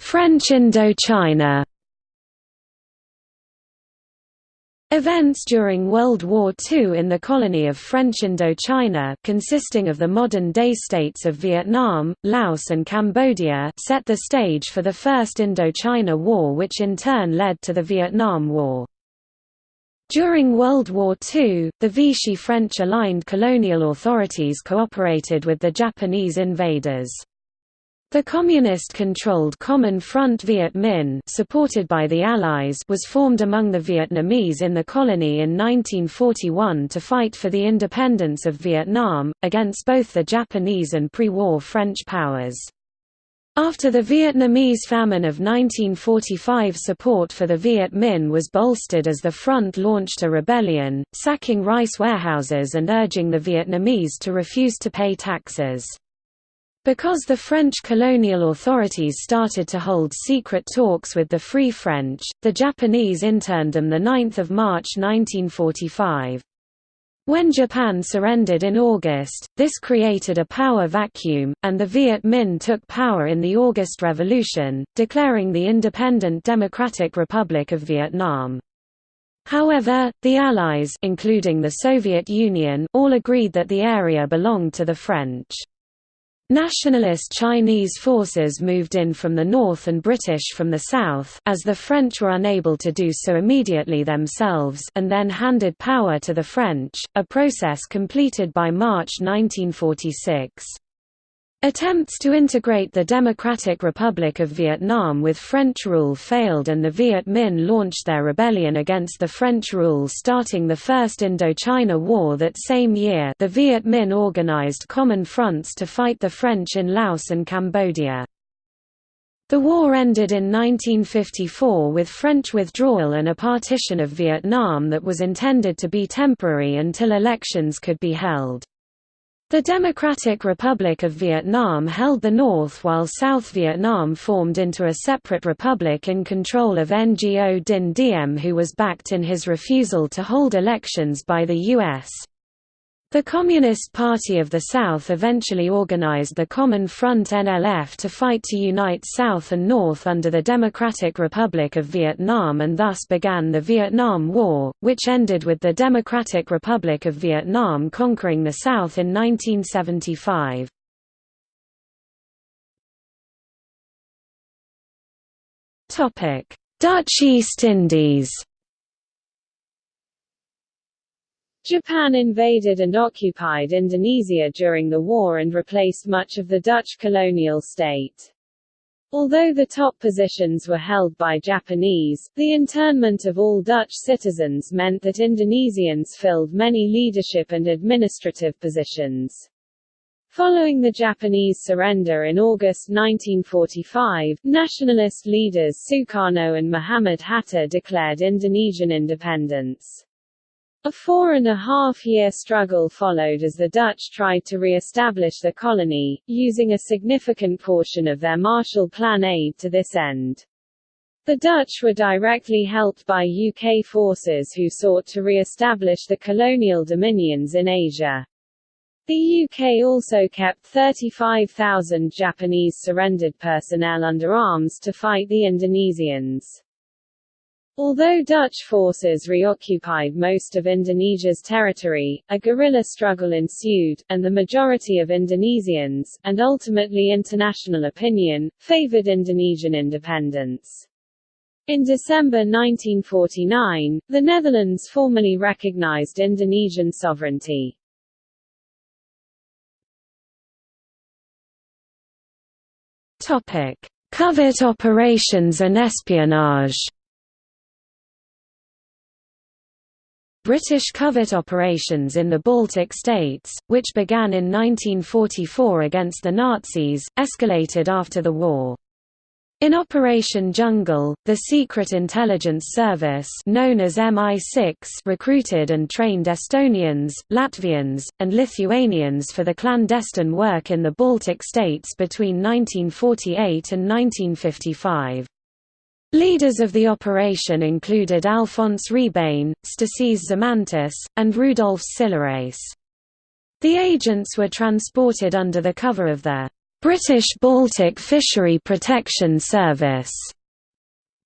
French Indochina Events during World War II in the colony of French Indochina consisting of the modern-day states of Vietnam, Laos and Cambodia set the stage for the First Indochina War which in turn led to the Vietnam War. During World War II, the Vichy French-aligned colonial authorities cooperated with the Japanese invaders. The communist-controlled Common Front Viet Minh supported by the Allies was formed among the Vietnamese in the colony in 1941 to fight for the independence of Vietnam, against both the Japanese and pre-war French powers. After the Vietnamese famine of 1945 support for the Viet Minh was bolstered as the front launched a rebellion, sacking rice warehouses and urging the Vietnamese to refuse to pay taxes. Because the French colonial authorities started to hold secret talks with the Free French, the Japanese interned them 9 March 1945. When Japan surrendered in August, this created a power vacuum, and the Viet Minh took power in the August Revolution, declaring the independent Democratic Republic of Vietnam. However, the Allies including the Soviet Union all agreed that the area belonged to the French. Nationalist Chinese forces moved in from the north and British from the south as the French were unable to do so immediately themselves and then handed power to the French, a process completed by March 1946. Attempts to integrate the Democratic Republic of Vietnam with French rule failed and the Viet Minh launched their rebellion against the French rule starting the First Indochina War that same year the Viet Minh organized common fronts to fight the French in Laos and Cambodia. The war ended in 1954 with French withdrawal and a partition of Vietnam that was intended to be temporary until elections could be held. The Democratic Republic of Vietnam held the north while South Vietnam formed into a separate republic in control of Ngo Dinh Diem who was backed in his refusal to hold elections by the U.S. The Communist Party of the South eventually organized the Common Front NLF to fight to unite South and North under the Democratic Republic of Vietnam and thus began the Vietnam War, which ended with the Democratic Republic of Vietnam conquering the South in 1975. Dutch East Indies Japan invaded and occupied Indonesia during the war and replaced much of the Dutch colonial state. Although the top positions were held by Japanese, the internment of all Dutch citizens meant that Indonesians filled many leadership and administrative positions. Following the Japanese surrender in August 1945, nationalist leaders Sukarno and Muhammad Hatta declared Indonesian independence. A four-and-a-half-year struggle followed as the Dutch tried to re-establish the colony, using a significant portion of their Marshall Plan aid to this end. The Dutch were directly helped by UK forces who sought to re-establish the colonial dominions in Asia. The UK also kept 35,000 Japanese surrendered personnel under arms to fight the Indonesians. Although Dutch forces reoccupied most of Indonesia's territory, a guerrilla struggle ensued, and the majority of Indonesians, and ultimately international opinion, favored Indonesian independence. In December 1949, the Netherlands formally recognized Indonesian sovereignty. Covert operations and espionage. British covert operations in the Baltic states, which began in 1944 against the Nazis, escalated after the war. In Operation Jungle, the Secret Intelligence Service known as MI6 recruited and trained Estonians, Latvians, and Lithuanians for the clandestine work in the Baltic states between 1948 and 1955. Leaders of the operation included Alfons Rebane, Stasys Žymantas, and Rudolf Silaris. The agents were transported under the cover of the British Baltic Fishery Protection Service.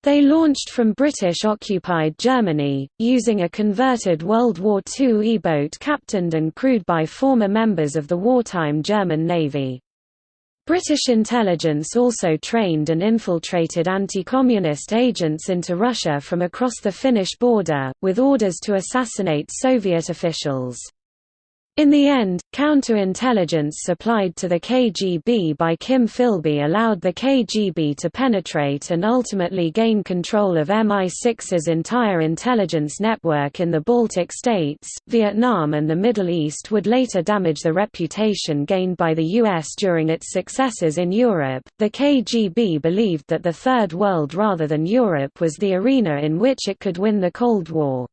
They launched from British-occupied Germany, using a converted World War II E-boat captained and crewed by former members of the wartime German Navy. British intelligence also trained and infiltrated anti-communist agents into Russia from across the Finnish border, with orders to assassinate Soviet officials. In the end, counterintelligence supplied to the KGB by Kim Philby allowed the KGB to penetrate and ultimately gain control of MI6's entire intelligence network in the Baltic states. Vietnam and the Middle East would later damage the reputation gained by the US during its successes in Europe. The KGB believed that the Third World rather than Europe was the arena in which it could win the Cold War.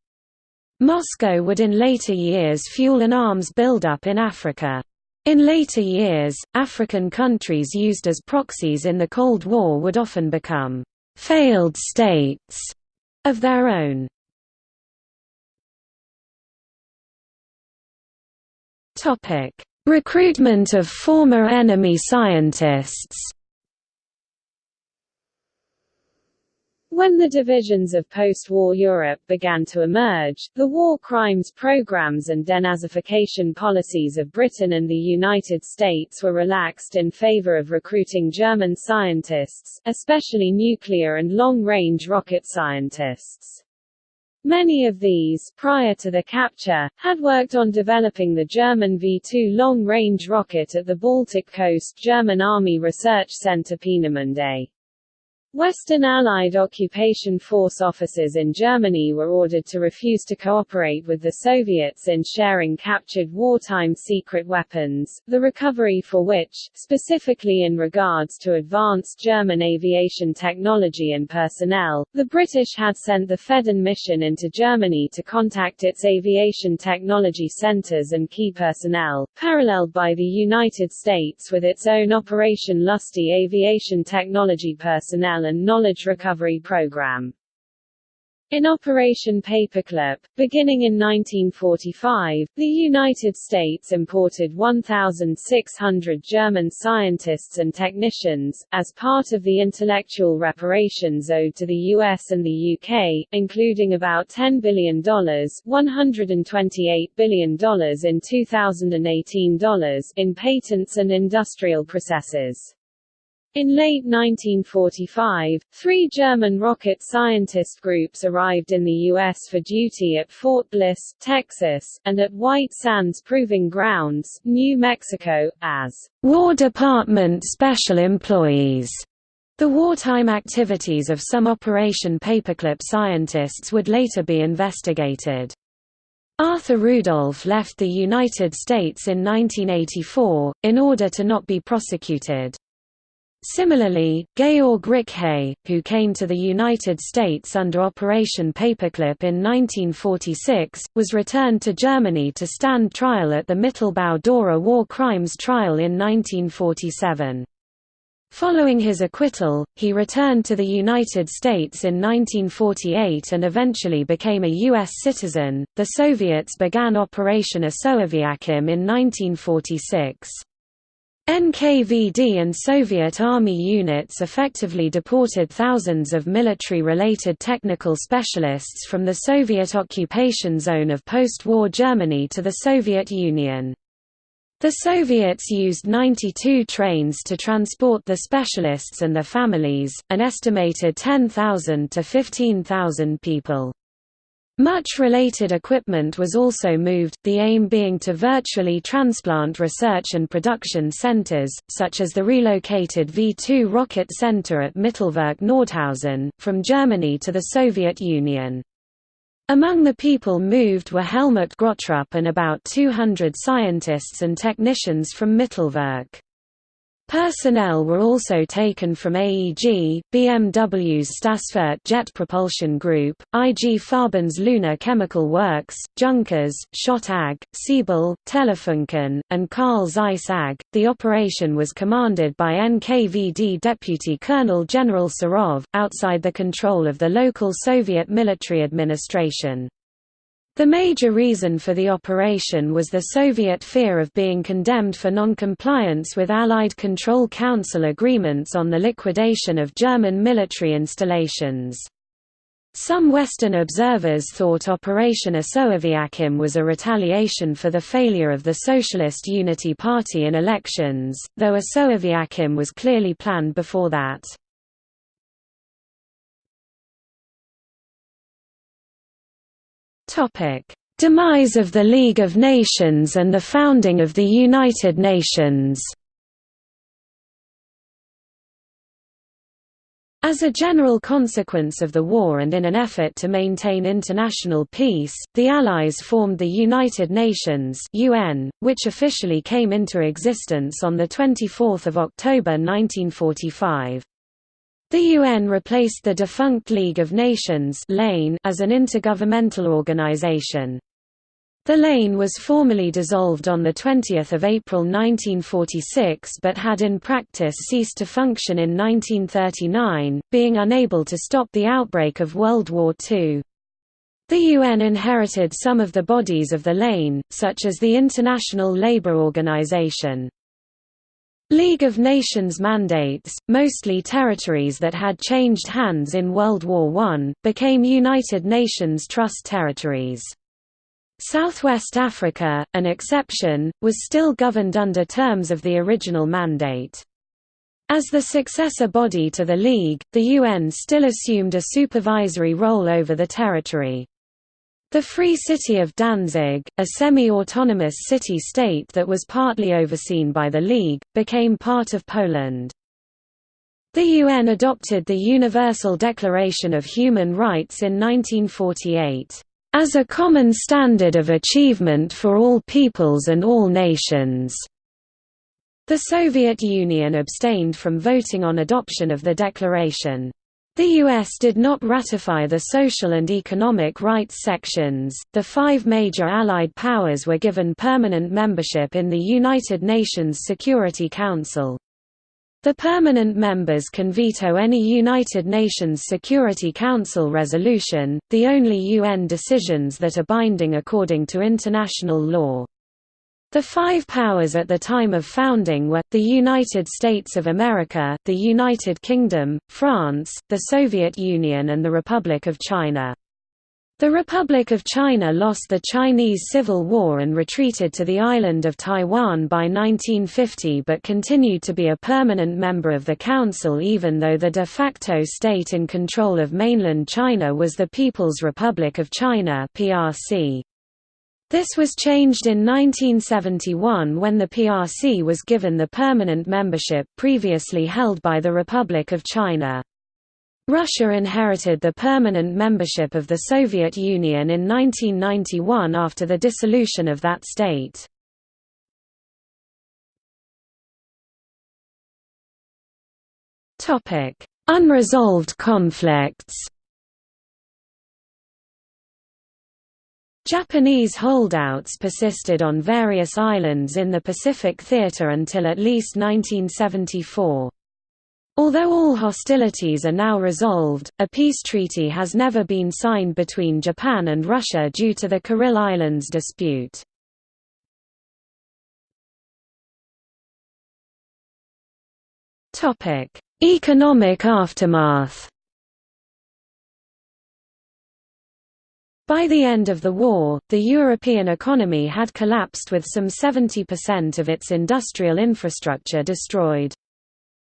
Moscow would in later years fuel an arms buildup in Africa. In later years, African countries used as proxies in the Cold War would often become «failed states» of their own. Recruitment of former enemy scientists When the divisions of post-war Europe began to emerge, the war crimes programs and denazification policies of Britain and the United States were relaxed in favor of recruiting German scientists, especially nuclear and long-range rocket scientists. Many of these, prior to the capture, had worked on developing the German V-2 long-range rocket at the Baltic coast German Army Research Center Peenemünde. Western Allied occupation force officers in Germany were ordered to refuse to cooperate with the Soviets in sharing captured wartime secret weapons, the recovery for which, specifically in regards to advanced German aviation technology and personnel, the British had sent the Fedden mission into Germany to contact its aviation technology centers and key personnel, paralleled by the United States with its own Operation Lusty aviation technology personnel and Knowledge Recovery Program. In Operation Paperclip, beginning in 1945, the United States imported 1,600 German scientists and technicians, as part of the intellectual reparations owed to the US and the UK, including about $10 billion $128 billion in 2018 dollars in patents and industrial processes. In late 1945, three German rocket scientist groups arrived in the U.S. for duty at Fort Bliss, Texas, and at White Sands Proving Grounds, New Mexico, as War Department Special Employees. The wartime activities of some Operation Paperclip scientists would later be investigated. Arthur Rudolph left the United States in 1984, in order to not be prosecuted. Similarly, Georg Rickhey, who came to the United States under Operation Paperclip in 1946, was returned to Germany to stand trial at the Mittelbau-Dora war crimes trial in 1947. Following his acquittal, he returned to the United States in 1948 and eventually became a U.S. citizen. The Soviets began Operation Osoaviakhim in 1946. NKVD and Soviet Army units effectively deported thousands of military-related technical specialists from the Soviet occupation zone of post-war Germany to the Soviet Union. The Soviets used 92 trains to transport the specialists and their families, an estimated 10,000 to 15,000 people. Much related equipment was also moved, the aim being to virtually transplant research and production centers, such as the relocated V-2 rocket center at Mittelwerk-Nordhausen, from Germany to the Soviet Union. Among the people moved were Helmut Gröttrup and about 200 scientists and technicians from Mittelwerk. Personnel were also taken from AEG, BMW's Stassfurt Jet Propulsion Group, IG Farben's Leuna Chemical Works, Junkers, Schott AG, Siebel, Telefunken, and Carl Zeiss AG. The operation was commanded by NKVD Deputy Colonel General Serov, outside the control of the local Soviet military administration. The major reason for the operation was the Soviet fear of being condemned for non-compliance with Allied Control Council agreements on the liquidation of German military installations. Some Western observers thought Operation Osoaviakhim was a retaliation for the failure of the Socialist Unity Party in elections, though Osoaviakhim was clearly planned before that. Demise of the League of Nations and the founding of the United Nations As a general consequence of the war and in an effort to maintain international peace, the Allies formed the United Nations UN, which officially came into existence on 24 October 1945. The UN replaced the defunct League of Nations as an intergovernmental organization. The LoN was formally dissolved on 20 April 1946 but had in practice ceased to function in 1939, being unable to stop the outbreak of World War II. The UN inherited some of the bodies of the LoN, such as the International Labour Organization. League of Nations mandates, mostly territories that had changed hands in World War I, became United Nations Trust territories. Southwest Africa, an exception, was still governed under terms of the original mandate. As the successor body to the League, the UN still assumed a supervisory role over the territory. The Free City of Danzig, a semi-autonomous city-state that was partly overseen by the League, became part of Poland. The UN adopted the Universal Declaration of Human Rights in 1948, "...as a common standard of achievement for all peoples and all nations." The Soviet Union abstained from voting on adoption of the declaration. The U.S. did not ratify the social and economic rights sections. The five major Allied powers were given permanent membership in the United Nations Security Council. The permanent members can veto any United Nations Security Council resolution, the only UN decisions that are binding according to international law. The five powers at the time of founding were, the United States of America, the United Kingdom, France, the Soviet Union and the Republic of China. The Republic of China lost the Chinese Civil War and retreated to the island of Taiwan by 1950 but continued to be a permanent member of the Council even though the de facto state in control of mainland China was the People's Republic of China PRC. This was changed in 1971 when the PRC was given the permanent membership previously held by the Republic of China. Russia inherited the permanent membership of the Soviet Union in 1991 after the dissolution of that state. Unresolved conflicts Japanese holdouts persisted on various islands in the Pacific Theater until at least 1974. Although all hostilities are now resolved, a peace treaty has never been signed between Japan and Russia due to the Kuril Islands dispute. Economic aftermath By the end of the war, the European economy had collapsed with some 70% of its industrial infrastructure destroyed.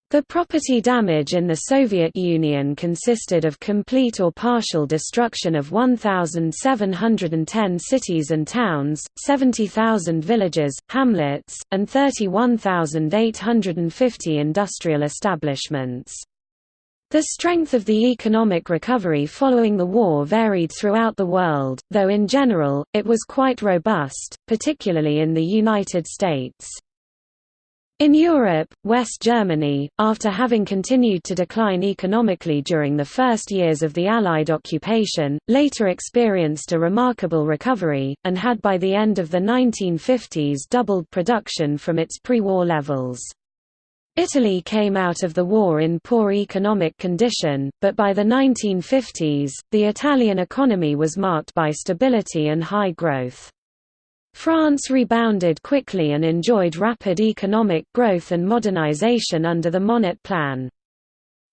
The property damage in the Soviet Union consisted of complete or partial destruction of 1,710 cities and towns, 70,000 villages, hamlets, and 31,850 industrial establishments. The strength of the economic recovery following the war varied throughout the world, though in general, it was quite robust, particularly in the United States. In Europe, West Germany, after having continued to decline economically during the first years of the Allied occupation, later experienced a remarkable recovery, and had by the end of the 1950s doubled production from its pre-war levels. Italy came out of the war in poor economic condition, but by the 1950s, the Italian economy was marked by stability and high growth. France rebounded quickly and enjoyed rapid economic growth and modernization under the Monnet Plan.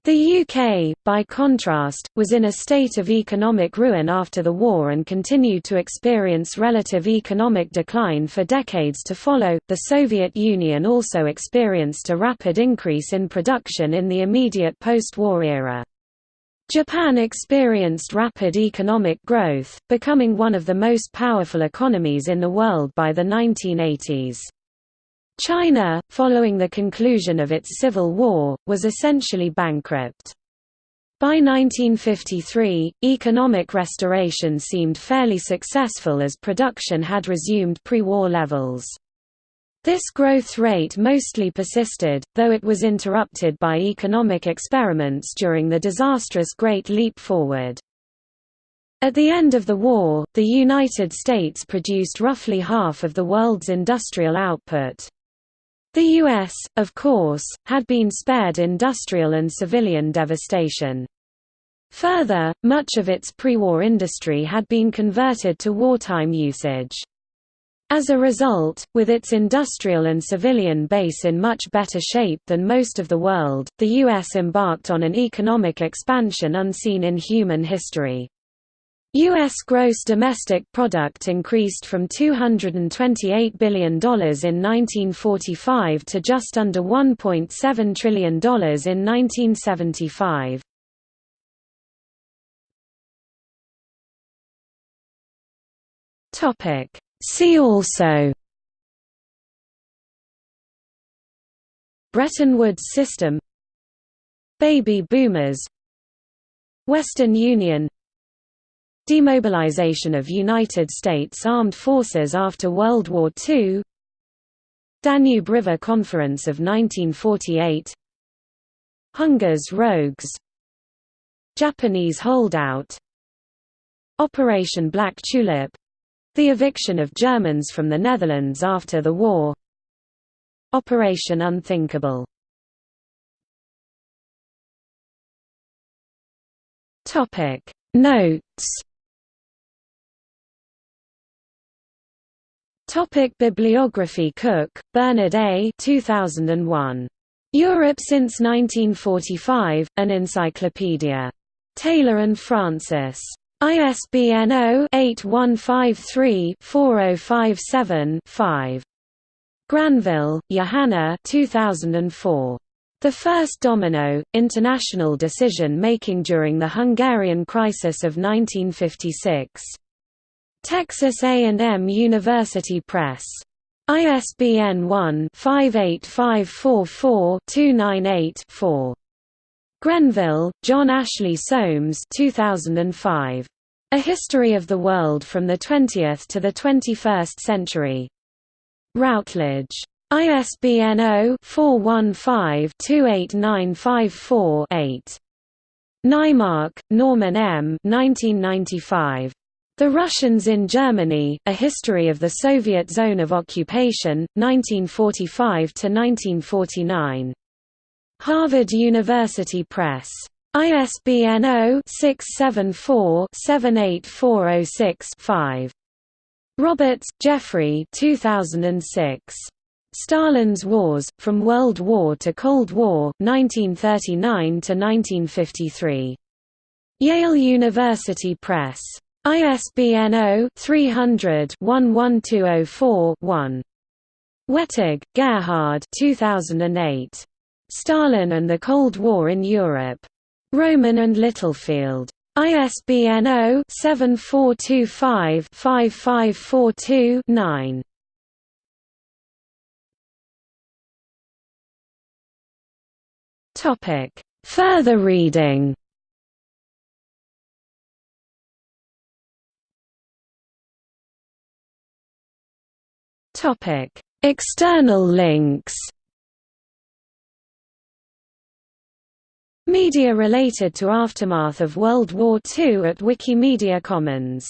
The UK, by contrast, was in a state of economic ruin after the war and continued to experience relative economic decline for decades to follow. The Soviet Union also experienced a rapid increase in production in the immediate post war era. Japan experienced rapid economic growth, becoming one of the most powerful economies in the world by the 1980s. China, following the conclusion of its civil war, was essentially bankrupt. By 1953, economic restoration seemed fairly successful as production had resumed pre-war levels. This growth rate mostly persisted, though it was interrupted by economic experiments during the disastrous Great Leap Forward. At the end of the war, the United States produced roughly half of the world's industrial output. The U.S., of course, had been spared industrial and civilian devastation. Further, much of its pre-war industry had been converted to wartime usage. As a result, with its industrial and civilian base in much better shape than most of the world, the U.S. embarked on an economic expansion unseen in human history. U.S. gross domestic product increased from $228 billion in 1945 to just under $1.7 trillion in 1975. See also Bretton Woods system Baby boomers Western Union Demobilization of United States Armed Forces after World War II Danube River Conference of 1948 Hunger's Rogues Japanese holdout Operation Black Tulip — the eviction of Germans from the Netherlands after the war Operation Unthinkable. Notes Topic Bibliography Cook, Bernard A. 2001. Europe since 1945, An Encyclopedia. Taylor and Francis. ISBN 0-8153-4057-5. Granville, Johanna 2004. The First Domino, International Decision Making During the Hungarian Crisis of 1956. Texas A&M University Press. ISBN 1-58544-298-4. Grenville, John Ashley Soames 2005. A History of the World from the Twentieth to the Twenty-First Century. Routledge. ISBN 0-415-28954-8. Naimark, Norman M. 1995. The Russians in Germany, A History of the Soviet Zone of Occupation, 1945–1949. Harvard University Press. ISBN 0-674-78406-5. Roberts, Jeffrey 2006. Stalin's Wars, From World War to Cold War, 1939–1953. Yale University Press. ISBN 0-300-11204-1. Wettig, Gerhard 2008. Stalin and the Cold War in Europe. Rowman and Littlefield. ISBN 0-7425-5542-9. Further reading External links Media related to aftermath of World War II at Wikimedia Commons